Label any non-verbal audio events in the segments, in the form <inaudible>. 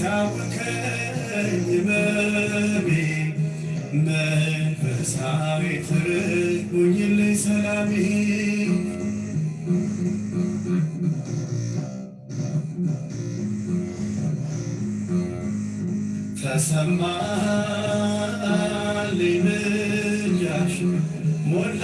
ሲያውከኝ ህመሜ መንፈሳዊ ትርፍ ሁኚልኝ ሰላሜ። ተሰማልኝ ምልጃሽ ሞላ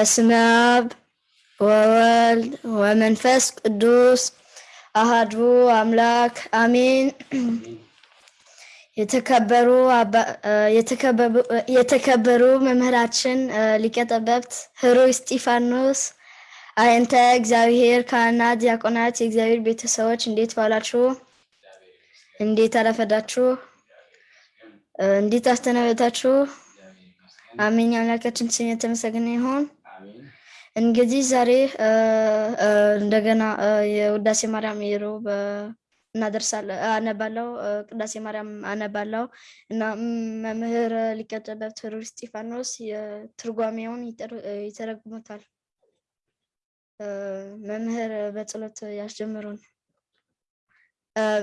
በስመ አብ ወወልድ ወመንፈስ ቅዱስ አሃዱ አምላክ አሜን። የተከበሩ የተከበሩ- መምህራችን ሊቀ ጠበብት ህሩይ እስጢፋኖስ አይንተ እግዚአብሔር ካህናት፣ ዲያቆናት፣ የእግዚአብሔር ቤተሰቦች እንዴት ዋላችሁ? እንዴት አረፈዳችሁ? እንዴት አስተናበታችሁ? አሜን። የአምላካችን ስም የተመሰገነ ይሁን። እንግዲህ ዛሬ እንደገና የውዳሴ ማርያም የሮብ እ፣ እናደርሳለን አነባለው ቅዳሴ ማርያም አነባለው እና መምህር ሊቀ ጠበብት ህሩይ እስጢፋኖስ የትርጓሜውን ይተረጉሙታል። መምህር በጸሎት ያስጀምሩን።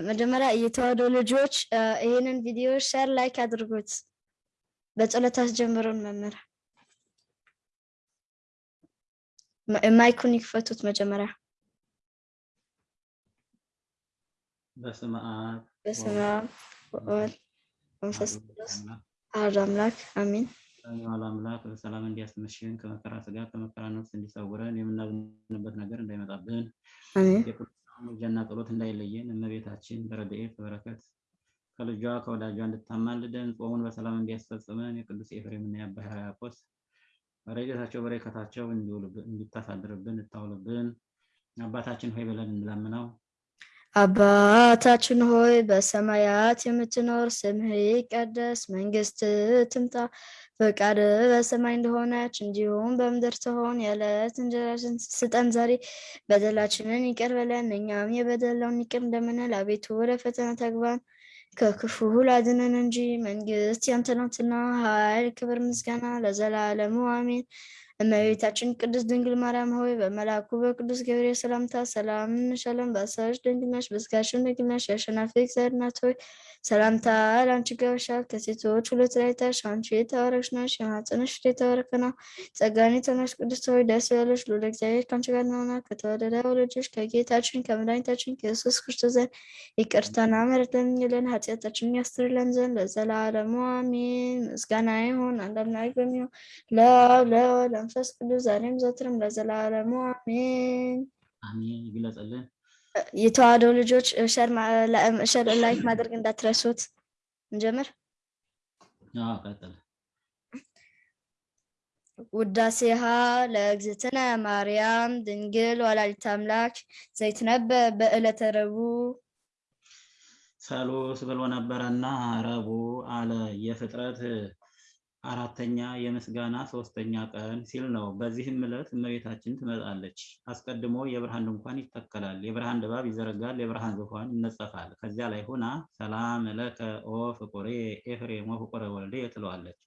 መጀመሪያ የተዋሕዶ ልጆች ይህንን ቪዲዮ share like አድርጉት። በጸሎት አስጀምሩን መምህር። ማይኩን ይክፈቱት መጀመሪያ። በስመ አብ በስመ አብ ወወልድ ወመንፈስ ቅዱስ አሐዱ አምላክ አሜን። ሰላም አምላክ በሰላም እንዲያስመሸን ከመከራ ስጋ ከመከራ ነፍስ እንዲሰውረን የምናዝንበት ነገር እንዳይመጣብን ምልጃና ጸሎት እንዳይለየን እመቤታችን በረድኤት በበረከት ከልጇ ከወዳጇ እንድታማልደን ጾሙን በሰላም እንዲያስፈጽመን የቅዱስ ኤፍሬምና የአባ ሕርያቆስ ረድኤታቸው በረከታቸው እንዲታሳድርብን እንድታውልብን አባታችን ሆይ ብለን እንለምነው። አባታችን ሆይ በሰማያት የምትኖር ስምህ ይቀደስ፣ መንግስትህ ትምጣ፣ ፈቃድህ በሰማይ እንደሆነች እንዲሁም በምድር ትሆን። የዕለት እንጀራችንን ስጠን ዛሬ፣ በደላችንን ይቅር በለን እኛም የበደለውን ይቅር እንደምንል፣ አቤቱ ወደ ፈተና ታግባን ከክፉ ሁሉ አድነን እንጂ መንግስት ያንተ ናትና፣ ኃይል፣ ክብር፣ ምስጋና ለዘላለሙ አሜን። እመቤታችን ቅድስት ድንግል ማርያም ሆይ በመልአኩ በቅዱስ ገብርኤል ሰላምታ ሰላም እንልሻለን። በሐሳብሽ ድንግል ነሽ፣ በሥጋሽም ድንግል ነሽ። የአሸናፊ እግዚአብሔር እናት ሆይ ሰላምታ ለአንቺ ይገባሻል። ከሴቶች ሁሉ ተለይተሽ አንቺ የተባረክሽ ነሽ፣ የማኅፀንሽ ፍሬ የተባረከ ነው። ጸጋን የተመላሽ ቅድስት ሆይ ደስ ይበልሽ፣ ልዑል እግዚአብሔር ከአንቺ ጋር ነውና ከተወደደው ልጅሽ ከጌታችን ከመድኃኒታችን ከኢየሱስ ክርስቶስ ዘንድ ይቅርታና ምሕረት ለምኝልን ኃጢአታችንን ያስተሰርይልን ዘንድ ለዘላለሙ አሜን። ምስጋና ይሁን አንድ አምላክ በሚሆን ለአብ ለወልድ ለመንፈስ ቅዱስ ዛሬም ዘወትርም ለዘላለሙ አሜን። አሜን ይግለጽልን። የተዋህዶ ልጆች share like ማድረግ እንዳትረሱት። እንጀምር። ውዳሴሃ ለእግዝእትነ ማርያም ድንግል ወላዲተ አምላክ ዘይትነበብ በዕለተ ረቡዕ ሰሉስ ብሎ ነበረና ረቡዕ አለ። የፍጥረት አራተኛ የምስጋና ሶስተኛ ቀን ሲል ነው። በዚህም ዕለት እመቤታችን ትመጣለች። አስቀድሞ የብርሃን ድንኳን ይተከላል፣ የብርሃን ድባብ ይዘረጋል፣ የብርሃን ዙፋን ይነጸፋል። ከዚያ ላይ ሆና ሰላም ለከ ኦ ፍቁሬ ኤፍሬም ወፍቁረ ወልዴ ትለዋለች።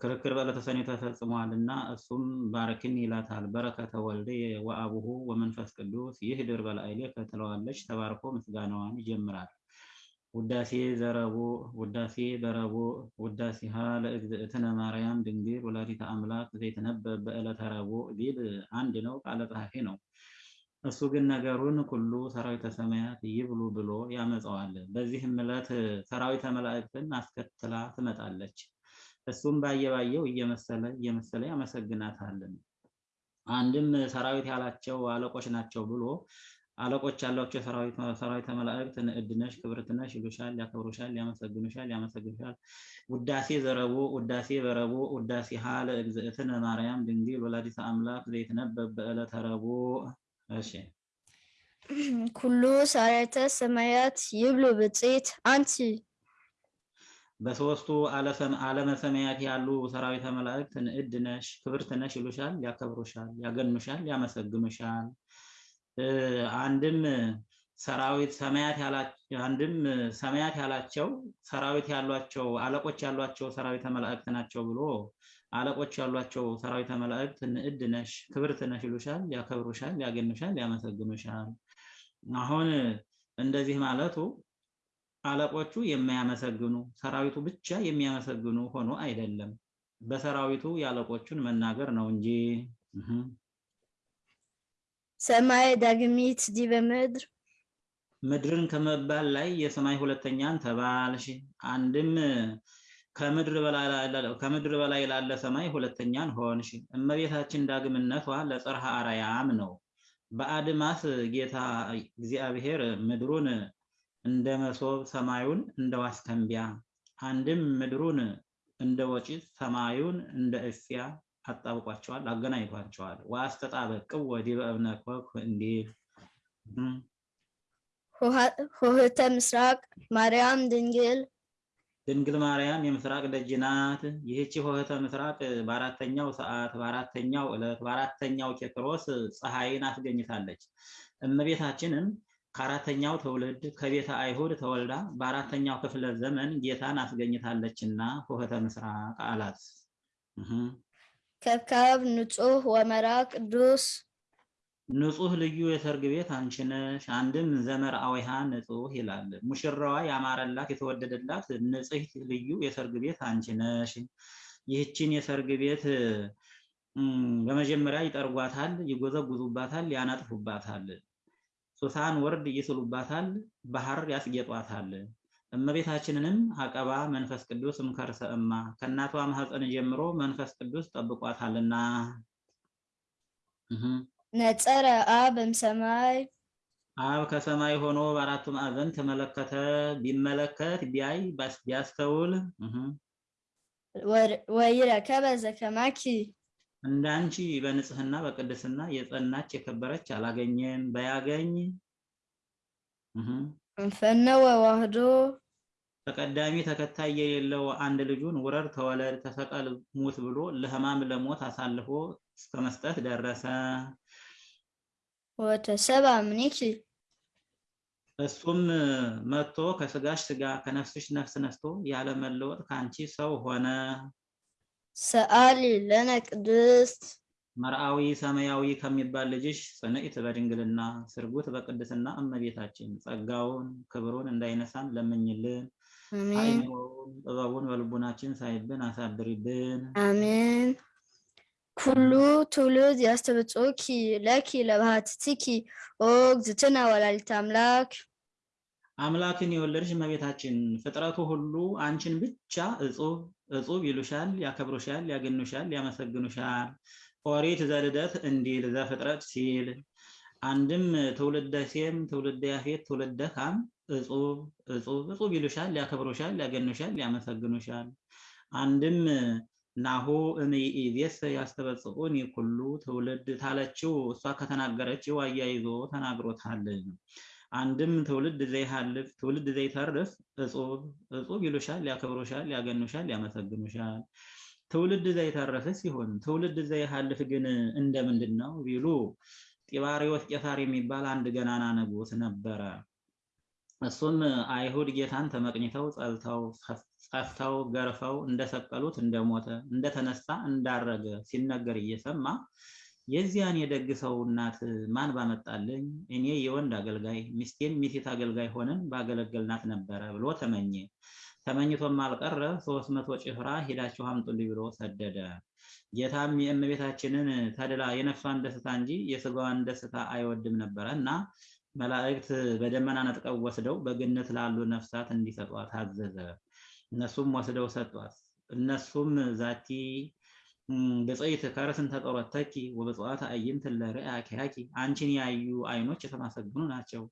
ክርክር በዕለተ ሰኔ ተፈጽሟልና እሱም ባርክኒ ይላታል። በረከተ ወልዴ ወአቡሁ ወመንፈስ ቅዱስ ይህድር በላዕሌከ ትለዋለች። ተባርኮ ምስጋናዋን ይጀምራል። ውዳሴ ዘረቡዕ ውዳሴ በረቡዕ ውዳሴሃ ለእግዝእትነ ማርያም ድንግል ወላዲተ አምላክ ዘይትነበብ በዕለተ ረቡዕ ቢል አንድ ነው፣ ቃለ ጸሐፊ ነው። እሱ ግን ነገሩን ሁሉ ሰራዊተ ሰማያት ይብሉ ብሎ ያመጣዋል። በዚህም ዕለት ሰራዊተ መላእክትን አስከትላ ትመጣለች። እሱም ባየ ባየው እየመሰለ እየመሰለ ያመሰግናታል። አንድም ሰራዊት ያላቸው አለቆች ናቸው ብሎ አለቆች ያሏቸው ሰራዊት ሰራዊተ መላእክት ንዕድ ነሽ ክብርት ነሽ ይሉሻል፣ ያከብሩሻል፣ ያመሰግኑሻል፣ ያመሰግኑሻል። ውዳሴ ዘረቡዕ ውዳሴ በረቡዕ ውዳሴ ሀ ለእግዝእትነ ማርያም ድንግል ወላዲተ አምላክ ዘይትነበብ በዕለተ ረቡዕ። እሺ ኩሉ ሰራዊተ ሰማያት ይብሉ ብፅዕት አንቲ በሶስቱ ዓለመ ሰማያት ያሉ ሰራዊተ መላእክት ንዕድ ነሽ ክብርት ነሽ ይሉሻል፣ ያከብሩሻል፣ ያገኑሻል፣ ያመሰግኑሻል። አንድም ሰራዊት ሰማያት ያላቸው አንድም ሰማያት ያላቸው ሰራዊት ያሏቸው አለቆች ያሏቸው ሰራዊተ መላእክት ናቸው ብሎ አለቆች ያሏቸው ሰራዊተ መላእክት ንዕድ ነሽ ክብርት ነሽ ይሉሻል፣ ያከብሩሻል፣ ያገኑሻል፣ ያመሰግኑሻል። አሁን እንደዚህ ማለቱ አለቆቹ የማያመሰግኑ ሰራዊቱ ብቻ የሚያመሰግኑ ሆኖ አይደለም። በሰራዊቱ የአለቆቹን መናገር ነው እንጂ ሰማይ ዳግሚት ዲበ ምድር ምድርን ከመባል ላይ የሰማይ ሁለተኛን ተባልሽ። አንድም ከምድር በላይ ላለ- ሰማይ ሁለተኛን ሆንሽ። እመቤታችን ዳግምነቷ ለጽርሐ አርያም ነው። በአድማስ ጌታ እግዚአብሔር ምድሩን እንደ መሶብ ሰማዩን እንደ ዋስከንቢያ አንድም ምድሩን እንደ ወጪት ሰማዩን እንደ እፊያ አጣብቋቸዋል፣ አገናኝቷቸዋል። ወአስተጣበቅው ወዲበ እብነ ኮክ እንዲል ሆህተ ምስራቅ ማርያም ድንግል ድንግል ማርያም የምስራቅ ደጅ ናት። ይህቺ ሆህተ ምስራቅ በአራተኛው ሰዓት በአራተኛው ዕለት በአራተኛው ኬክሮስ ፀሐይን አስገኝታለች። እመቤታችንም ከአራተኛው ትውልድ ከቤተ አይሁድ ተወልዳ በአራተኛው ክፍለ ዘመን ጌታን አስገኝታለችና ሆህተ ምስራቅ አላት። ከብካብ ንጹህ ወመራ ቅዱስ ንጹህ ልዩ የሰርግ ቤት አንቺ ነሽ። አንድም ዘመርአዊሃ ንጹህ ይላል። ሙሽራዋ ያማረላት የተወደደላት ንጽሕት ልዩ የሰርግ ቤት አንቺ ነሽ። ይህችን የሰርግ ቤት በመጀመሪያ ይጠርጓታል፣ ይጎዘጉዙባታል፣ ያነጥፉባታል። ሱሳን ወርድ ይስሉባታል፣ ባህር ያስጌጧታል። እመቤታችንንም አቀባ መንፈስ ቅዱስ እምከርሰ እማ ከእናቷ ማህፀን ጀምሮ መንፈስ ቅዱስ ጠብቋታልና። ነጸረ አብ እምሰማይ አብ ከሰማይ ሆኖ በአራቱ ማዕዘን ተመለከተ። ቢመለከት ቢያይ ቢያስተውል ወይረከበ ዘከማኪ እንዳንቺ በንጽህና በቅድስና የጸናች የከበረች አላገኘም። በያገኝ እንፈነወ ዋህዶ ተቀዳሚ ተከታይ የሌለው አንድ ልጁን ውረድ፣ ተወለድ፣ ተሰቀል፣ ሙት ብሎ ለሕማም ለሞት አሳልፎ እስከ መስጠት ደረሰ። ወተሰባ ምኒኪ እሱም መጥቶ ከስጋሽ ስጋ ከነፍስሽ ነፍስ ነስቶ ያለ መለወጥ ከአንቺ ሰው ሆነ። ሰአሊ ለነ ቅድስት መርአዊ ሰማያዊ ከሚባል ልጅሽ ጽንዕት በድንግልና ስርጉት በቅድስና እመቤታችን ጸጋውን ክብሩን እንዳይነሳን ለምኝልን። አይምሮውን ጥበቡን በልቡናችን ሳይብን አሳድሪብን። አሜን። ኩሉ ትውልድ ያስተብጽኦኪ ለኪ ለባህትቲኪ ኦ እግዝእትነ ወላዲተ አምላክ አምላክን የወለድሽ እመቤታችን ፍጥረቱ ሁሉ አንቺን ብቻ እጹብ እጹብ ይሉሻል፣ ያከብሩሻል፣ ያገኑሻል፣ ያመሰግኑሻል። ኦሪት ዘልደት እንዲል ዘፍጥረት ሲል አንድም ትውልደ ሴም፣ ትውልደ ያፌት፣ ትውልደ ካም እጹብ እጹብ እጹብ ይሉሻል፣ ያከብሩሻል፣ ያገኑሻል፣ ያመሰግኑሻል። አንድም ናሁ እምይእዜሰ ያስተበጽኡኒ ኩሉ ትውልድ ታለችው እሷ ከተናገረችው አያይዞ ተናግሮታል። አንድም ትውልድ ዘይሃልፍ ትውልድ ዘይተርፍ እጹብ እጹብ ይሉሻል፣ ያከብሩሻል፣ ያገኑሻል፣ ያመሰግኑሻል። ትውልድ ዘይተረፍ ሲሆን ትውልድ ዘይሃልፍ ግን እንደምንድን ነው ቢሉ ጢባሪዎስ ቄሳር የሚባል አንድ ገናና ንጉሥ ነበረ። እሱም አይሁድ ጌታን ተመቅኝተው ጸልተው ጸፍተው ገርፈው እንደሰቀሉት እንደሞተ እንደተነሳ እንዳረገ ሲነገር እየሰማ የዚያን የደግ ሰው እናት ማን ባመጣልኝ እኔ የወንድ አገልጋይ ሚስቴን ሚሴት አገልጋይ ሆነን ባገለገልናት ነበረ ብሎ ተመኘ። ተመኝቶም አልቀረ ሶስት መቶ ጭፍራ ሄዳችሁ አምጡልኝ ብሎ ሰደደ። ጌታም የእመቤታችንን ተድላ የነፍሷን ደስታ እንጂ የስጋዋን ደስታ አይወድም ነበረ እና መላእክት በደመና ነጥቀው ወስደው በገነት ላሉ ነፍሳት እንዲሰጧት አዘዘ። እነሱም ወስደው ሰጧት። እነሱም ዛቲ ብፅዕት ከርስን ተጠሮተኪ ወብፅዋት አዕይንት ለርእያ ኪያኪ አንቺን ያዩ አይኖች የተመሰገኑ ናቸው።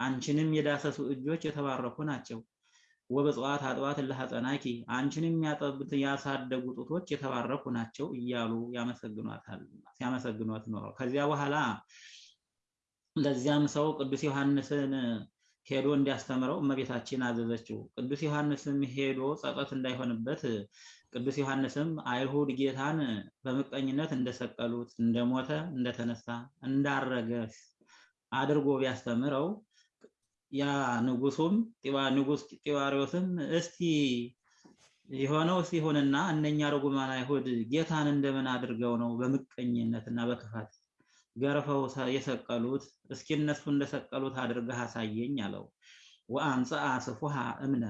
አንቺንም የዳሰሱ እጆች የተባረኩ ናቸው። ወብፅዋት አጥባት ለሐፀናኪ አንቺንም ያጠቡት ያሳደጉ ጡቶች የተባረኩ ናቸው እያሉ ያመሰግኗታል ሲያመሰግኗት ኖረው ከዚያ በኋላ ለዚያም ሰው ቅዱስ ዮሐንስን ሄዶ እንዲያስተምረው እመቤታችን አዘዘችው። ቅዱስ ዮሐንስም ሄዶ ጸጸት እንዳይሆንበት ቅዱስ ዮሐንስም አይሁድ ጌታን በምቀኝነት እንደሰቀሉት፣ እንደሞተ፣ እንደተነሳ፣ እንዳረገ አድርጎ ቢያስተምረው ያ ንጉሱም ንጉስ ጢባሪዎስም እስቲ የሆነው ሲሆንና እነኛ ርጉማን አይሁድ ጌታን እንደምን አድርገው ነው በምቀኝነት እና በክፋት ገርፈው የሰቀሉት? እስኪ እነሱ እንደሰቀሉት አድርገህ አሳየኝ አለው። ወአምጽአ ስፉሃ እምነ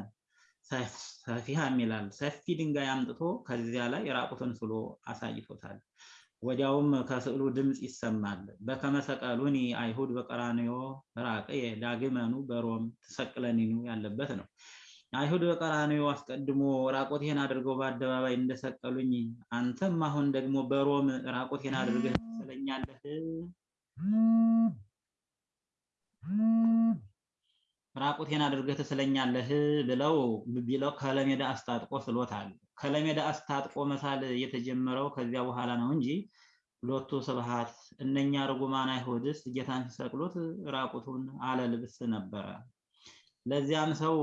ሰፊሃም ይላል። ሰፊ ድንጋይ አምጥቶ ከዚያ ላይ ራቁትን ስሎ አሳይቶታል። ወዲያውም ከስዕሉ ድምፅ ይሰማል። በከመ ሰቀሉኒ አይሁድ በቀራንዮ ራቅየ ዳግመኑ በሮም ትሰቅለኒኑ ያለበት ነው። አይሁድ በቀራንዮ አስቀድሞ ራቆቴን አድርገው በአደባባይ እንደሰቀሉኝ አንተም አሁን ደግሞ በሮም ራቆቴን አድርገህ ትሰቅለኛለህ ራቁቴን አድርገህ ትስለኛለህ ብለው ቢለው ከለሜዳ አስታጥቆ ስሎታል። ከለሜዳ አስታጥቆ መሳል የተጀመረው ከዚያ በኋላ ነው እንጂ ሎቱ ስብሐት እነኛ ርጉማን አይሁድስ ጌታን ሲሰቅሉት ራቁቱን አለ ልብስ ነበረ። ለዚያም ሰው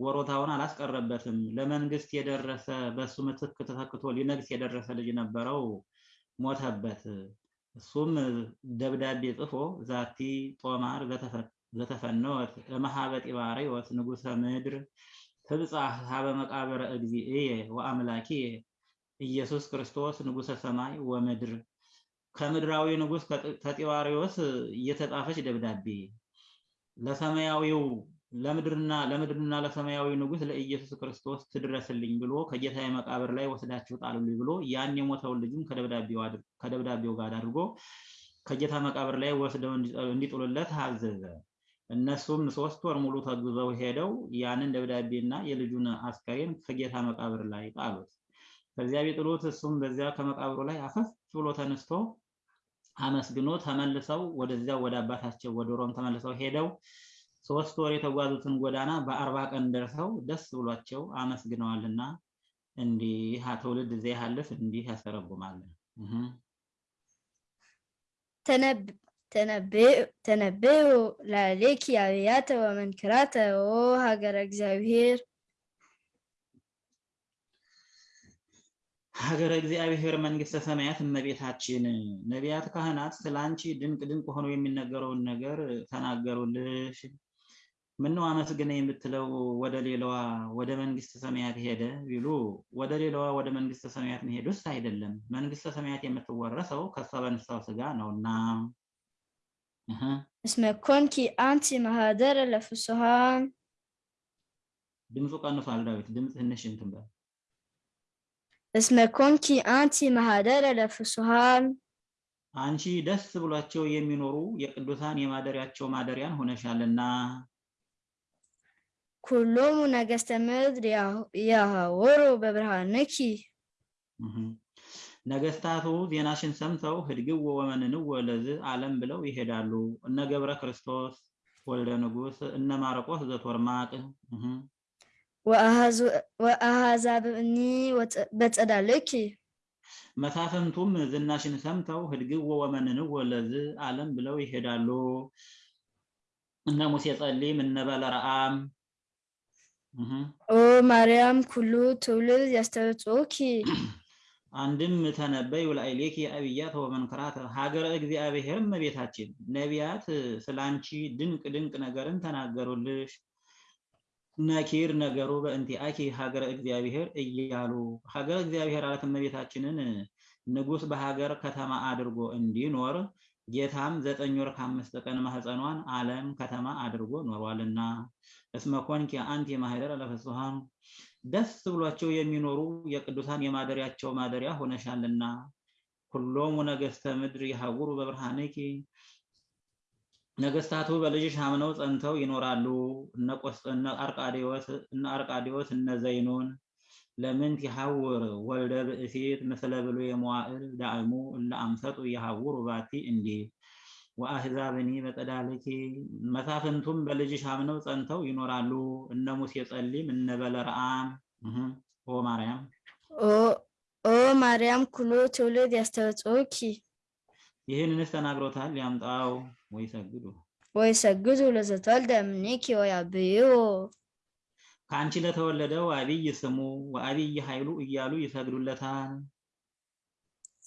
ወሮታውን አላስቀረበትም። ለመንግስት የደረሰ በሱ ምትክ ተተክቶ ሊነግስ የደረሰ ልጅ ነበረው፣ ሞተበት። እሱም ደብዳቤ ጽፎ ዛቲ ጦማር ዘተፈነወት እምኀበ ጢባርዮስ ንጉሰ ምድር ትብጻሕ ሀበ መቃብረ እግዚእየ ወአምላኪየ ኢየሱስ ክርስቶስ ንጉሰ ሰማይ ወምድር። ከምድራዊ ንጉስ ከጢባርዮስ የተጻፈች ደብዳቤ ለሰማያዊው ለምድርና ለምድርና ለሰማያዊ ንጉሥ ለኢየሱስ ክርስቶስ ትድረስልኝ ብሎ ከጌታዬ መቃብር ላይ ወስዳችሁ ጣሉልኝ ብሎ ያን የሞተውን ልጅም ከደብዳቤው ጋር አድርጎ ከጌታ መቃብር ላይ ወስደው እንዲጥሉለት አዘዘ። እነሱም ሶስት ወር ሙሉ ተጉዘው ሄደው ያንን ደብዳቤና የልጁን አስከሬን ከጌታ መቃብር ላይ ጣሉት። ከዚያ ቢጥሉት እሱም በዚያ ከመቃብሩ ላይ አፈፍ ብሎ ተነስቶ አመስግኖ ተመልሰው ወደዚያው ወደ አባታቸው ወደ ሮም ተመልሰው ሄደው ሶስት ወር የተጓዙትን ጎዳና በአርባ ቀን ደርሰው ደስ ብሏቸው አመስግነዋልና እንዲህ ትውልድ እዚያ ያለፍ እንዲህ ያስተረጉማል። ተነብዩ ላሌኪ አብያተ ወመንክራተ ኦ ሀገረ እግዚአብሔር ሀገረ እግዚአብሔር መንግስተ ሰማያት እመቤታችን ነቢያት ካህናት ስለ አንቺ ድንቅ ድንቅ ሆኖ የሚነገረውን ነገር ተናገሩልሽ። ምነው አመስግነ የምትለው ወደ ሌላዋ ወደ መንግስተ ሰማያት ሄደ ቢሉ ወደ ሌላዋ ወደ መንግስተ ሰማያት መሄዱስ አይደለም። መንግስተ ሰማያት የምትወረሰው ከሷ በንሳው ስጋ ነውና። እስመ ኮንኪ አንቲ ማህደረ ለፍስሐን ድምፁ ቀንሷል። ዳዊት ድምፅ ትንሽ እንትን በል እስመ ኮንኪ አንቲ ማህደረ ለፍስሐን አንቺ ደስ ብሏቸው የሚኖሩ የቅዱሳን የማደሪያቸው ማደሪያን ሆነሻልና። ኩሎሙ ነገስተ ምድር የሐውሩ በብርሃንኪ ነገስታቱ ዜናሽን ሰምተው ህድግዎ ወመንንዎ ለዝ ዓለም ብለው ይሄዳሉ። እነ ገብረ ክርስቶስ ወልደ ንጉስ፣ እነ ማርቆስ ዘቶርማቅ ወአሕዛብኒ በጸዳልኪ መሳፍንቱም ዝናሽን ሰምተው ህድግዎ ወመንንዎ ለዝ ዓለም ብለው ይሄዳሉ። እነ ሙሴ ጸሊም እነ በለረአም ኦ ማርያም ኩሉ ትውልድ ያስተብጽኡኪ <clears throat> አንድም ተነበዩ ላዕሌኪ አብያተ ወመንክራተ ሀገረ እግዚአብሔር እመቤታችን። ነቢያት ስላንቺ ድንቅ ድንቅ ነገርን ተናገሩልሽ። ነኪር ነገሩ በእንቲአኪ ሀገረ እግዚአብሔር እያሉ። ሀገረ እግዚአብሔር አለት እመቤታችንን ንጉሥ በሀገር ከተማ አድርጎ እንዲኖር ጌታም ዘጠኝ ወር ከአምስት ቀን ማህፀኗን ዓለም ከተማ አድርጎ ኖሯልና። እስመ ኮንኪ አንቲ ማህደረ ለፍስሐን ደስ ብሏቸው የሚኖሩ የቅዱሳን የማደሪያቸው ማደሪያ ሆነሻልና። ሁሎሙ ነገስተ ምድር ይሐውሩ በብርሃንኪ ነገስታቱ በልጅሽ አምነው ጸንተው ይኖራሉ። እነ አርቃዲዎስ እነ ዘይኑን ለምንት ይሐውር ወልደ ብእሲት ምስለ ብሎ የመዋዕል ዳዕሙ እለ አምሰጡ ይሐውሩ ባቲ እንዲህ ወአሕዛብኒ በጸዳልኪ መሳፍንቱም በልጅሽ አምነው ጸንተው ይኖራሉ። እነ ሙሴ ጸሊም እነ በለረአም ኦ ማርያም። ኦ ማርያም ኩሉ ትውልድ ያስተብጽኡኪ ይህንንስ ተናግሮታል። ያምጣው። ወይ ሰግዱ ወይ ሰግዱ ለዘተወልደ እምኔኪ ወያብይዎ ከአንቺ ለተወለደው አብይ ስሙ ወአብይ ኃይሉ እያሉ ይሰግዱለታል።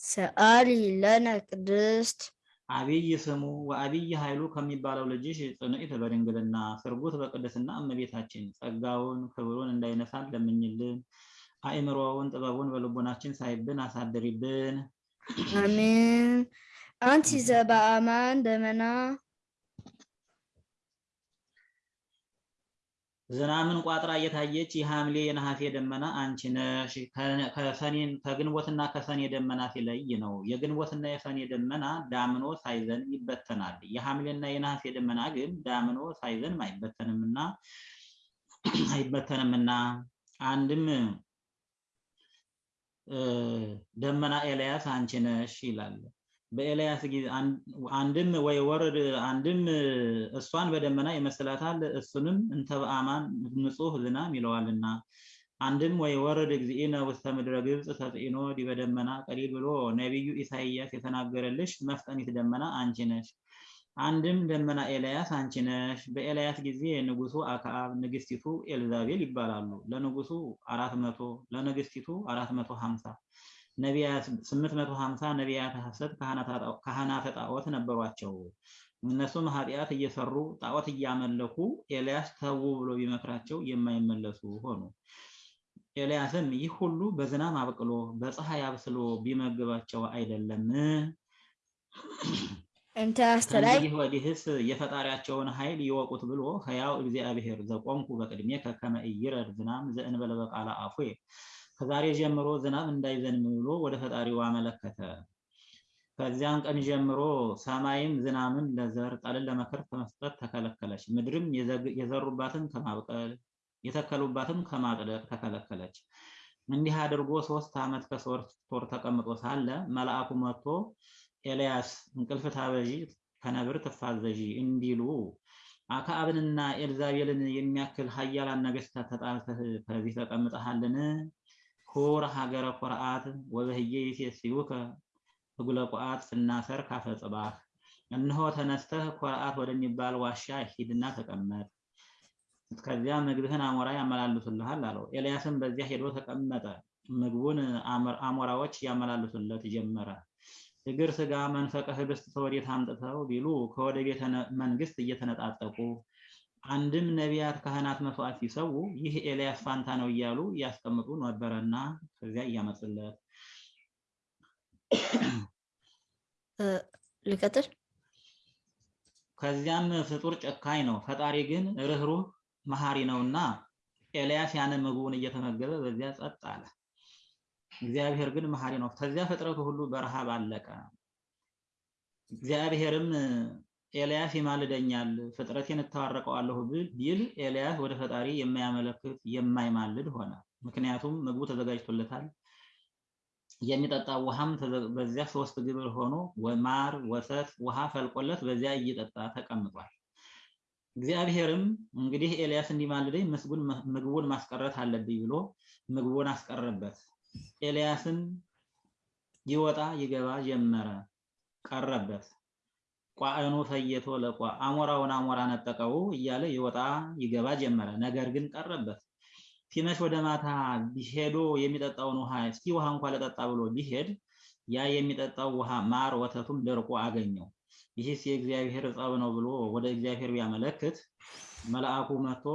ሰአሊ ለነ ቅድስት አብይ ስሙ ወአብይ ኃይሉ ከሚባለው ልጅሽ ጽንዕት በድንግልና ስርጉት በቅድስና እመቤታችን ጸጋውን ክብሩን እንዳይነሳን ለምኝልን። አእምሮውን ጥበቡን በልቦናችን ሳይብን አሳድሪብን። አሜን። አንቲ ዘበአማን ደመና ዝናምን ቋጥራ እየታየች የሐምሌ የነሐሴ ደመና አንቺ ነሽ። ከግንቦትና ከሰኔ ደመና ሲለይ ነው። የግንቦትና የሰኔ ደመና ዳምኖ ሳይዘን ይበተናል። የሐምሌና የነሐሴ ደመና ግን ዳምኖ ሳይዘንም አይበተንምና አይበተንምና አንድም ደመና ኤልያስ አንቺ ነሽ ይላል። በኤልያስ ጊዜ አንድም ወይ ወርድ አንድም እሷን በደመና ይመስላታል እሱንም እንተ በአማን ንጹህ ዝናም ይለዋልና። አንድም ወይ ወርድ እግዚእነ ውስተ ምድረ ግብፅ ተጽዕኖ ዲበ ደመና ቀሊል ብሎ ነቢዩ ኢሳይያስ የተናገረልሽ መፍጠኒት ደመና አንቺ ነሽ። አንድም ደመና ኤልያስ አንቺ ነሽ። በኤልያስ ጊዜ ንጉሱ አክዓብ ንግስቲቱ ኤልዛቤል ይባላሉ። ለንጉሱ አራት መቶ ለንግስቲቱ አራት መቶ ሀምሳ ነቢያት 850 ነቢያት ሐሰት ካህናተ ጣዖት ነበሯቸው። እነሱም ኃጢአት እየሰሩ ጣዖት እያመለኩ ኤልያስ ተዉ ብሎ ቢመክራቸው የማይመለሱ ሆኑ። ኤልያስም ይህ ሁሉ በዝናብ አብቅሎ በፀሐይ አብስሎ ቢመግባቸው አይደለም? እንተ አስተላይ ወዲህስ የፈጣሪያቸውን ኃይል ይወቁት ብሎ ሕያው እግዚአብሔር ዘቆምኩ በቅድሜከ ከመ ኢይረድ ዝናም ዘእንበለ በቃለ አፉየ ከዛሬ ጀምሮ ዝናብ እንዳይዘንብ ብሎ ወደ ፈጣሪው አመለከተ። ከዚያም ቀን ጀምሮ ሰማይም ዝናምን ለዘር ጠልን ለመከር ከመስጠት ተከለከለች። ምድርም የዘሩባትን ከማብቀል የተከሉባትን ከማጽደቅ ተከለከለች። እንዲህ አድርጎ ሶስት ዓመት ከሶስት ወር ተቀምጦ ሳለ መልአኩ መጥቶ ኤልያስ እንቅልፍ ታበዢ ከነብር ትፋዘዢ እንዲሉ አክዓብንና ኤልዛቤልን የሚያክል ኃያላን ነገሥታት ተጣልተህ ከዚህ ተቀምጠሃልን? ሁር ሀገረ ኮርአት ወበህዬ ይሴስዩከ እጉለ ቋዓት ስናሰር ካፈ ጽባህ እነሆ ተነስተህ ኮርአት ወደሚባል ዋሻ ሂድና ተቀመጥ፣ ከዚያ ምግብህን አሞራ ያመላልሱልሃል አለው። ኤልያስም በዚያ ሄዶ ተቀመጠ። ምግቡን አሞራዎች ያመላልሱለት ጀመረ። እግር ስጋ መንፈቀ ህብስት ከወዴት አምጥተው ቢሉ ከወደ ቤተ መንግስት እየተነጣጠቁ አንድም ነቢያት ካህናት መስዋዕት ሲሰዉ ይህ ኤልያስ ፋንታ ነው እያሉ ያስቀምጡ ነበረና ከዚያ እያመጡለት ልቀጥል። ከዚያም ፍጡር ጨካኝ ነው፣ ፈጣሪ ግን ርኅሩህ መሐሪ ነውና ኤልያስ ያንን ምግቡን እየተመገበ በዚያ ጸጥ አለ። እግዚአብሔር ግን መሐሪ ነው። ከዚያ ፍጥረቱ ሁሉ በረሃብ አለቀ። እግዚአብሔርም ኤልያስ ይማልደኛል ፍጥረቴን እታረቀዋለሁ ቢል ኤልያስ ወደ ፈጣሪ የማያመለክት የማይማልድ ሆነ። ምክንያቱም ምግቡ ተዘጋጅቶለታል። የሚጠጣ ውሃም በዚያ ሶስት ግብር ሆኖ ማር፣ ወተት፣ ውሃ ፈልቆለት በዚያ እየጠጣ ተቀምጧል። እግዚአብሔርም እንግዲህ ኤልያስ እንዲማልደኝ ምስጉን ምግቡን ማስቀረት አለብኝ ብሎ ምግቡን አስቀረበት። ኤልያስም ይወጣ ይገባ ጀመረ፣ ቀረበት። ቋዕኑ ፈየቶ ለቋ አሞራውን አሞራ ነጠቀው እያለ ይወጣ ይገባ ጀመረ። ነገር ግን ቀረበት። ሲመሽ ወደ ማታ ሄዶ የሚጠጣውን ውሃ እስኪ ውሃ እንኳ ለጠጣ ብሎ ቢሄድ ያ የሚጠጣው ውሃ ማር ወተቱም ደርቆ አገኘው። ይህስ የእግዚአብሔር ጸብ ነው ብሎ ወደ እግዚአብሔር ቢያመለክት መልአኩ መጥቶ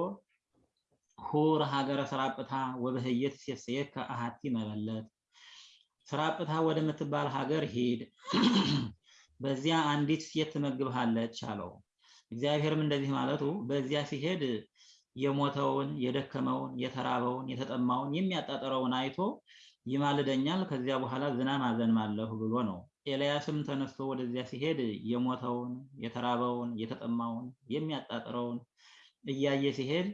ሁር ሀገረ ስራጵታ ወበህየት ሴሰየከ አሐቲ መበለት ስራጵታ ወደምትባል ሀገር ሂድ፣ በዚያ አንዲት ሴት ትመግብሃለች አለው። እግዚአብሔርም እንደዚህ ማለቱ በዚያ ሲሄድ የሞተውን፣ የደከመውን፣ የተራበውን፣ የተጠማውን የሚያጣጥረውን አይቶ ይማልደኛል፣ ከዚያ በኋላ ዝናብ አዘንማለሁ ብሎ ነው። ኤልያስም ተነስቶ ወደዚያ ሲሄድ የሞተውን፣ የተራበውን፣ የተጠማውን የሚያጣጥረውን እያየ ሲሄድ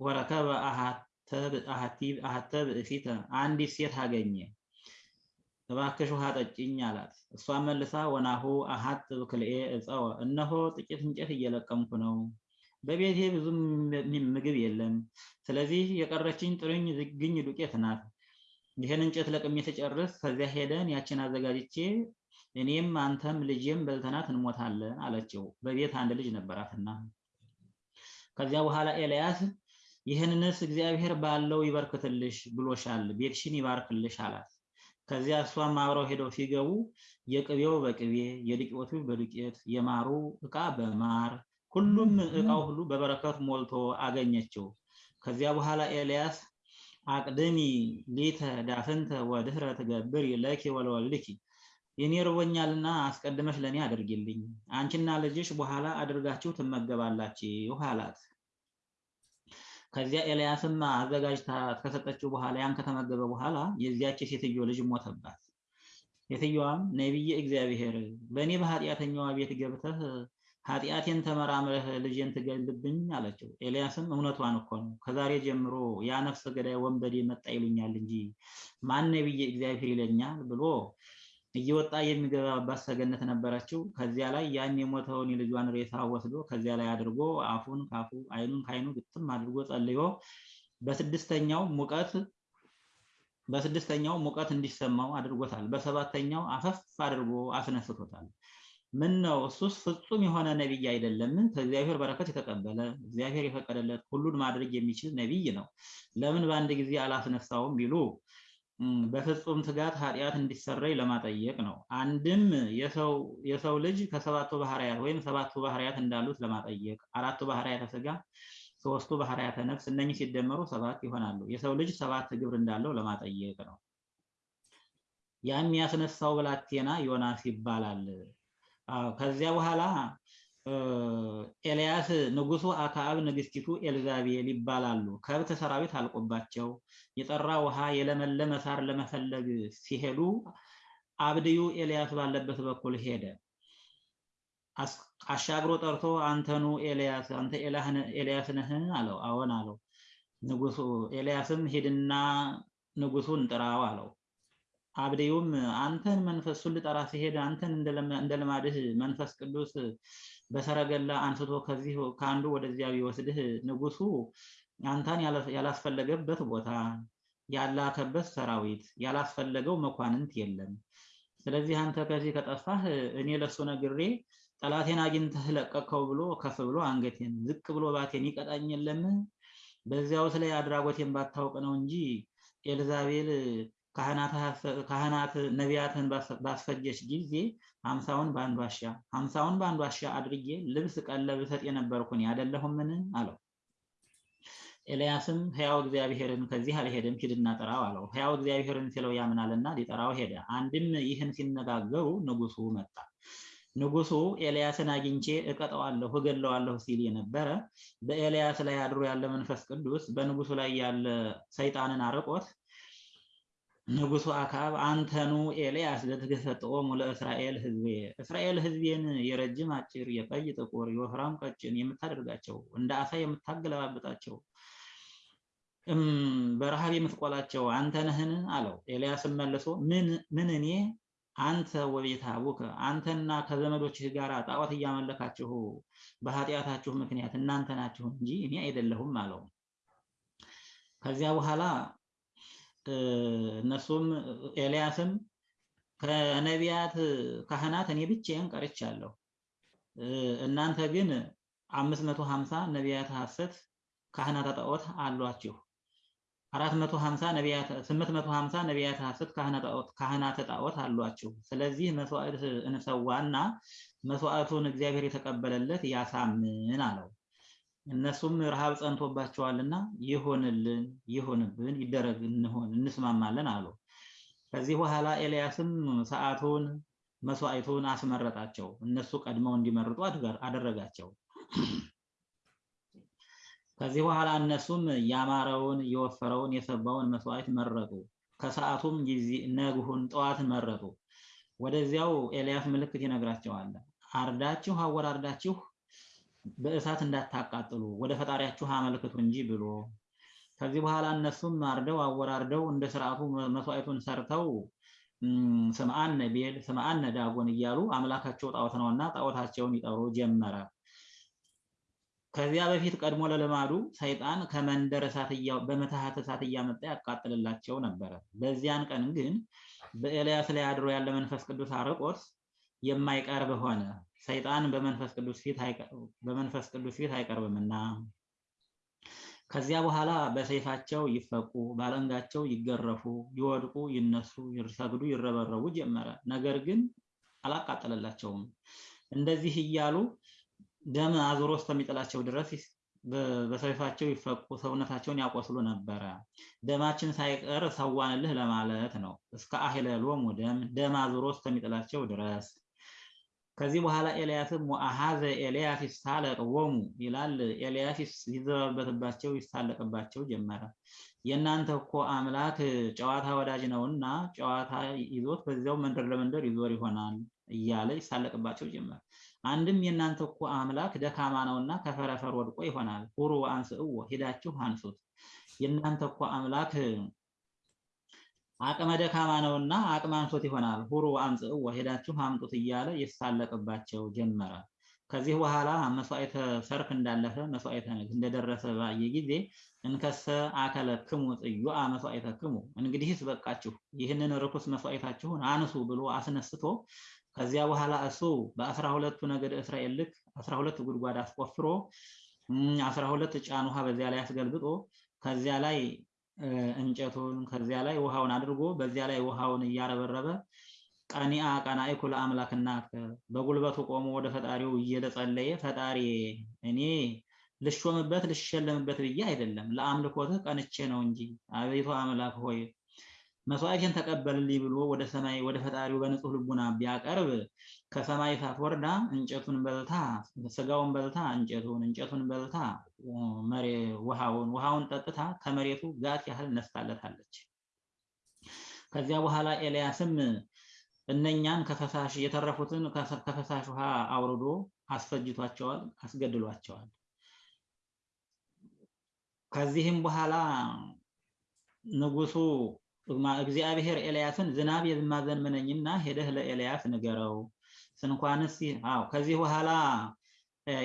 ወረከበ አሐተ ብእሲተ አንዲት ሴት አገኘ። እባክሽ ውሃ ጠጭኝ አላት። እሷን መልሳ ወናሁ አሐት ብክልኤ እፀወ እነሆ ጥቂት እንጨት እየለቀምኩ ነው በቤቴ ብዙም ምግብ የለም። ስለዚህ የቀረችኝ ጥርኝ ዝግኝ ዱቄት ናት። ይህን እንጨት ለቅሜ ስጨርስ ከዚያ ሄደን ያችን አዘጋጅቼ እኔም አንተም ልጄም በልተናት እንሞታለን አለችው። በቤት አንድ ልጅ ነበራትና። ከዚያ በኋላ ኤልያስ ይህንንስ እግዚአብሔር ባለው ይበርክትልሽ ብሎሻል፣ ቤትሽን ይባርክልሽ አላት። ከዚያ እሷም አብረው ሄደው ሲገቡ የቅቤው በቅቤ የዱቄቱ በዱቄት የማሩ ዕቃ በማር ሁሉም ዕቃው ሁሉ በበረከት ሞልቶ አገኘችው። ከዚያ በኋላ ኤልያስ አቅድሚ ሊተ ዳፍንተ ወድህረ ትገብሪ ለኪ ወለወልድኪ የኔ ርቦኛልና አስቀድመሽ ለእኔ አድርጊልኝ፣ አንቺና ልጅሽ በኋላ አድርጋችሁ ትመገባላችሁ አላት። ከዚያ ኤልያስም አዘጋጅታ ከሰጠችው በኋላ ያን ከተመገበ በኋላ የዚያች ሴትዮ ልጅ ሞተባት። ሴትዮዋም ነቢየ እግዚአብሔር በእኔ በኃጢአተኛዋ ቤት ገብተህ ኃጢአቴን ተመራምረህ ልጄን ትገልብኝ አለችው። ኤልያስም እውነቷን እኮ ነው፣ ከዛሬ ጀምሮ ያ ነፍሰ ገዳይ ወንበዴ መጣ ይሉኛል እንጂ ማን ነቢየ እግዚአብሔር ይለኛል ብሎ እየወጣ የሚገባባት ሰገነት ነበረችው። ከዚያ ላይ ያን የሞተውን የልጇን ሬሳ ወስዶ ከዚያ ላይ አድርጎ አፉን ካፉ አይኑን ከአይኑ ግጥም አድርጎ ጸልዮ በስድስተኛው ሙቀት በስድስተኛው ሙቀት እንዲሰማው አድርጎታል። በሰባተኛው አፈፍ አድርጎ አስነስቶታል። ምን ነው እሱስ ፍጹም የሆነ ነቢይ አይደለምን? ከእግዚአብሔር በረከት የተቀበለ እግዚአብሔር የፈቀደለት ሁሉን ማድረግ የሚችል ነቢይ ነው። ለምን በአንድ ጊዜ አላስነሳውም ቢሉ በፍጹም ትጋት ኃጢአት እንዲሰረይ ለማጠየቅ ነው። አንድም የሰው ልጅ ከሰባቱ ባህርያት ወይም ሰባቱ ባህርያት እንዳሉት ለማጠየቅ፣ አራቱ ባህርያተ ስጋ፣ ሶስቱ ባህርያተ ነፍስ እነኚህ ሲደመሩ ሰባት ይሆናሉ። የሰው ልጅ ሰባት ግብር እንዳለው ለማጠየቅ ነው። ያን ያስነሳው ብላቴና ዮናስ ይባላል። ከዚያ በኋላ ኤልያስ ንጉሱ አክዓብ ንግስቲቱ ኤልዛቤል ይባላሉ። ከብት ሰራዊት አልቆባቸው የጠራ ውሃ የለመለመ ሳር ለመፈለግ ሲሄዱ አብድዩ ኤልያስ ባለበት በኩል ሄደ። አሻግሮ ጠርቶ አንተኑ ኤልያስ አንተ ኤልያስ ነህ አለው። አዎን አለው። ንጉሱ ኤልያስም ሂድና ንጉሱን ጥራው አለው። አብድዩም አንተን መንፈሱን ልጠራ ሲሄድ አንተን እንደ ልማድህ መንፈስ ቅዱስ በሰረገላ አንስቶ ከዚህ ከአንዱ ወደዚያ ቢወስድህ ንጉሱ አንተን ያላስፈለገበት ቦታ ያላከበት ሰራዊት ያላስፈለገው መኳንንት የለም። ስለዚህ አንተ ከዚህ ከጠፋህ እኔ ለሱ ነግሬ ጠላቴን አግኝተህ ለቀቀው ብሎ ከፍ ብሎ አንገቴን ዝቅ ብሎ ባቴን ይቀጣኝ የለም። በዚያውስ ላይ አድራጎቴን ባታውቅ ነው እንጂ ኤልዛቤል ካህናት ነቢያትን ባስፈጀች ጊዜ ሀምሳውን በአንድ ዋሻ ሀምሳውን በአንድ ዋሻ አድርጌ ልብስ ቀለብ እሰጥ የነበርኩኝ አይደለሁምን? አለው። ኤልያስም ሕያው እግዚአብሔርን ከዚህ አልሄድም ሂድና ጥራው አለው። ሕያው እግዚአብሔርን ሲለው ያምናልና ሊጠራው ሄደ። አንድም ይህን ሲነጋገሩ ንጉሱ መጣ። ንጉሱ ኤልያስን አግኝቼ እቀጠዋለሁ እገለዋለሁ ሲል የነበረ በኤልያስ ላይ አድሮ ያለ መንፈስ ቅዱስ በንጉሱ ላይ ያለ ሰይጣንን አርቆት ንጉሱ አክዓብ አንተኑ ኤልያስ ለትገሰጥኦሙ ለእስራኤል ህዝቤ እስራኤል ህዝቤን የረጅም አጭር፣ የቀይ ጥቁር፣ የወፍራም ቀጭን የምታደርጋቸው እንደ አሳ የምታገለባብጣቸው በረሃብ የምትቆላቸው አንተ ነህን? አለው። ኤልያስም መልሶ ምን እኔ አንተ ወቤተ አቡከ አንተና ከዘመዶችህ ጋር ጣዖት እያመለካችሁ በኃጢአታችሁ ምክንያት እናንተ ናችሁ እንጂ እኔ አይደለሁም አለው። ከዚያ በኋላ እነሱም ኤልያስም ከነቢያት ካህናት እኔ ብቻዬን ቀርቻለሁ፣ እናንተ ግን አምስት መቶ ሀምሳ ነቢያት ሐሰት ካህናተ ጣዖት አሏችሁ አራት መቶ ሀምሳ ነቢያት ስምንት መቶ ሀምሳ ነቢያት ሐሰት ካህናተ ጣዖት አሏችሁ። ስለዚህ መስዋዕት እንሰዋና መስዋዕቱን እግዚአብሔር የተቀበለለት ያሳምን አለው። እነሱም ረሃብ ጸንቶባቸዋልና ይሁንልን፣ ይሁንብን፣ ይደረግ፣ እንሆን፣ እንስማማለን አሉ። ከዚህ በኋላ ኤልያስም ሰዓቱን መስዋዕቱን አስመረጣቸው። እነሱ ቀድመው እንዲመርጡ አደረጋቸው። ከዚህ በኋላ እነሱም ያማረውን የወፈረውን የሰባውን መስዋዕት መረጡ። ከሰዓቱም ጊዜ ነግሁን ጠዋትን መረጡ። ወደዚያው ኤልያስ ምልክት ይነግራቸዋል። አርዳችሁ አወራርዳችሁ በእሳት እንዳታቃጥሉ ወደ ፈጣሪያችሁ አመልክቱ እንጂ ብሎ ከዚህ በኋላ እነሱም አርደው አወራርደው እንደ ስርዓቱ መስዋዕቱን ሰርተው ስምአነ ቤል ስምአነ ዳጎን እያሉ አምላካቸው ጣዖት ነውና ጣዖታቸውን ይጠሩ ጀመረ። ከዚያ በፊት ቀድሞ ለልማዱ ሰይጣን ከመንደር እሳት በምትሃት እሳት እያመጣ ያቃጥልላቸው ነበረ። በዚያን ቀን ግን በኤልያስ ላይ አድሮ ያለ መንፈስ ቅዱስ አርቆት የማይቀርብ ሆነ። ሰይጣን በመንፈስ ቅዱስ ፊት አይቀርብምና ከዚያ በኋላ በሰይፋቸው ይፈቁ፣ ባለንጋቸው ይገረፉ፣ ይወድቁ፣ ይነሱ፣ ይሰግዱ፣ ይረበረቡ ጀመረ። ነገር ግን አላቃጠለላቸውም። እንደዚህ እያሉ ደም አዙሮ እስከሚጥላቸው ድረስ በሰይፋቸው ይፈቁ፣ ሰውነታቸውን ያቆስሉ ነበረ። ደማችን ሳይቀር ሰዋንልህ ለማለት ነው። እስከ አሂለሎሙ ደም ደም አዙሮ እስከሚጥላቸው ድረስ ከዚህ በኋላ ኤልያስም ወአሃዘ ኤልያስ ይሳለቅዎሙ ይላል። ኤልያስ ይዘባበትባቸው ይሳለቅባቸው ጀመረ። የእናንተ እኮ አምላክ ጨዋታ ወዳጅ ነውና ጨዋታ ይዞት በዚያው መንደር ለመንደር ይዞር ይሆናል እያለ ይሳለቅባቸው ጀመር። አንድም የእናንተ እኮ አምላክ ደካማ ነውና ከፈረፈር ወድቆ ይሆናል። ሁሩ አንስእዎ ሂዳችሁ አንሱት። የእናንተ እኮ አምላክ አቅመ ደካማ ነውና አቅም አንሶት ይሆናል። ሁሩ አምጽእዎ ሄዳችሁ አምጡት እያለ ይሳለቅባቸው ጀመረ። ከዚህ በኋላ መስዋዕተ ሰርክ እንዳለፈ መስዋዕተ እንደደረሰ ባየ ጊዜ እንከሰ አከለክሙ ጽዩአ መስዋዕተክሙ፣ እንግዲህስ በቃችሁ ይህንን ርኩስ መስዋዕታችሁን አንሱ ብሎ አስነስቶ ከዚያ በኋላ እሱ በአስራ ሁለቱ ነገድ እስራኤል ልክ አስራ ሁለት ጉድጓድ አስቆፍሮ አስራ ሁለት ጫን ውሃ በዚያ ላይ አስገልብጦ ከዚያ ላይ እንጨቱን ከዚያ ላይ ውሃውን አድርጎ በዚያ ላይ ውሃውን እያረበረበ ቀኒአ ቀናኢኩ ለአምላክና በጉልበቱ ቆሞ ወደ ፈጣሪው እየተጸለየ ፈጣሪ እኔ ልሾምበት ልሸለምበት ብዬ አይደለም ለአምልኮትህ ቀንቼ ነው እንጂ። አቤቱ አምላክ ሆይ መስዋዕቴን ተቀበልልኝ ብሎ ወደ ሰማይ ወደ ፈጣሪው በንጹህ ልቡና ቢያቀርብ ከሰማይ እሳት ወርዳ እንጨቱን በልታ ስጋውን በልታ እንጨቱን እንጨቱን በልታ መሬ ውሃውን ውሃውን ጠጥታ ከመሬቱ ጋት ያህል ነስታለታለች። ከዚያ በኋላ ኤልያስም እነኛን ከፈሳሽ የተረፉትን ከፈሳሽ ውሃ አውርዶ አስፈጅቷቸዋል፣ አስገድሏቸዋል። ከዚህም በኋላ ንጉሱ እግዚአብሔር ኤልያስን ዝናብ የማዘንብ ነኝና ሄደህ ለኤልያስ ንገረው ስንኳንስ አዎ ከዚህ በኋላ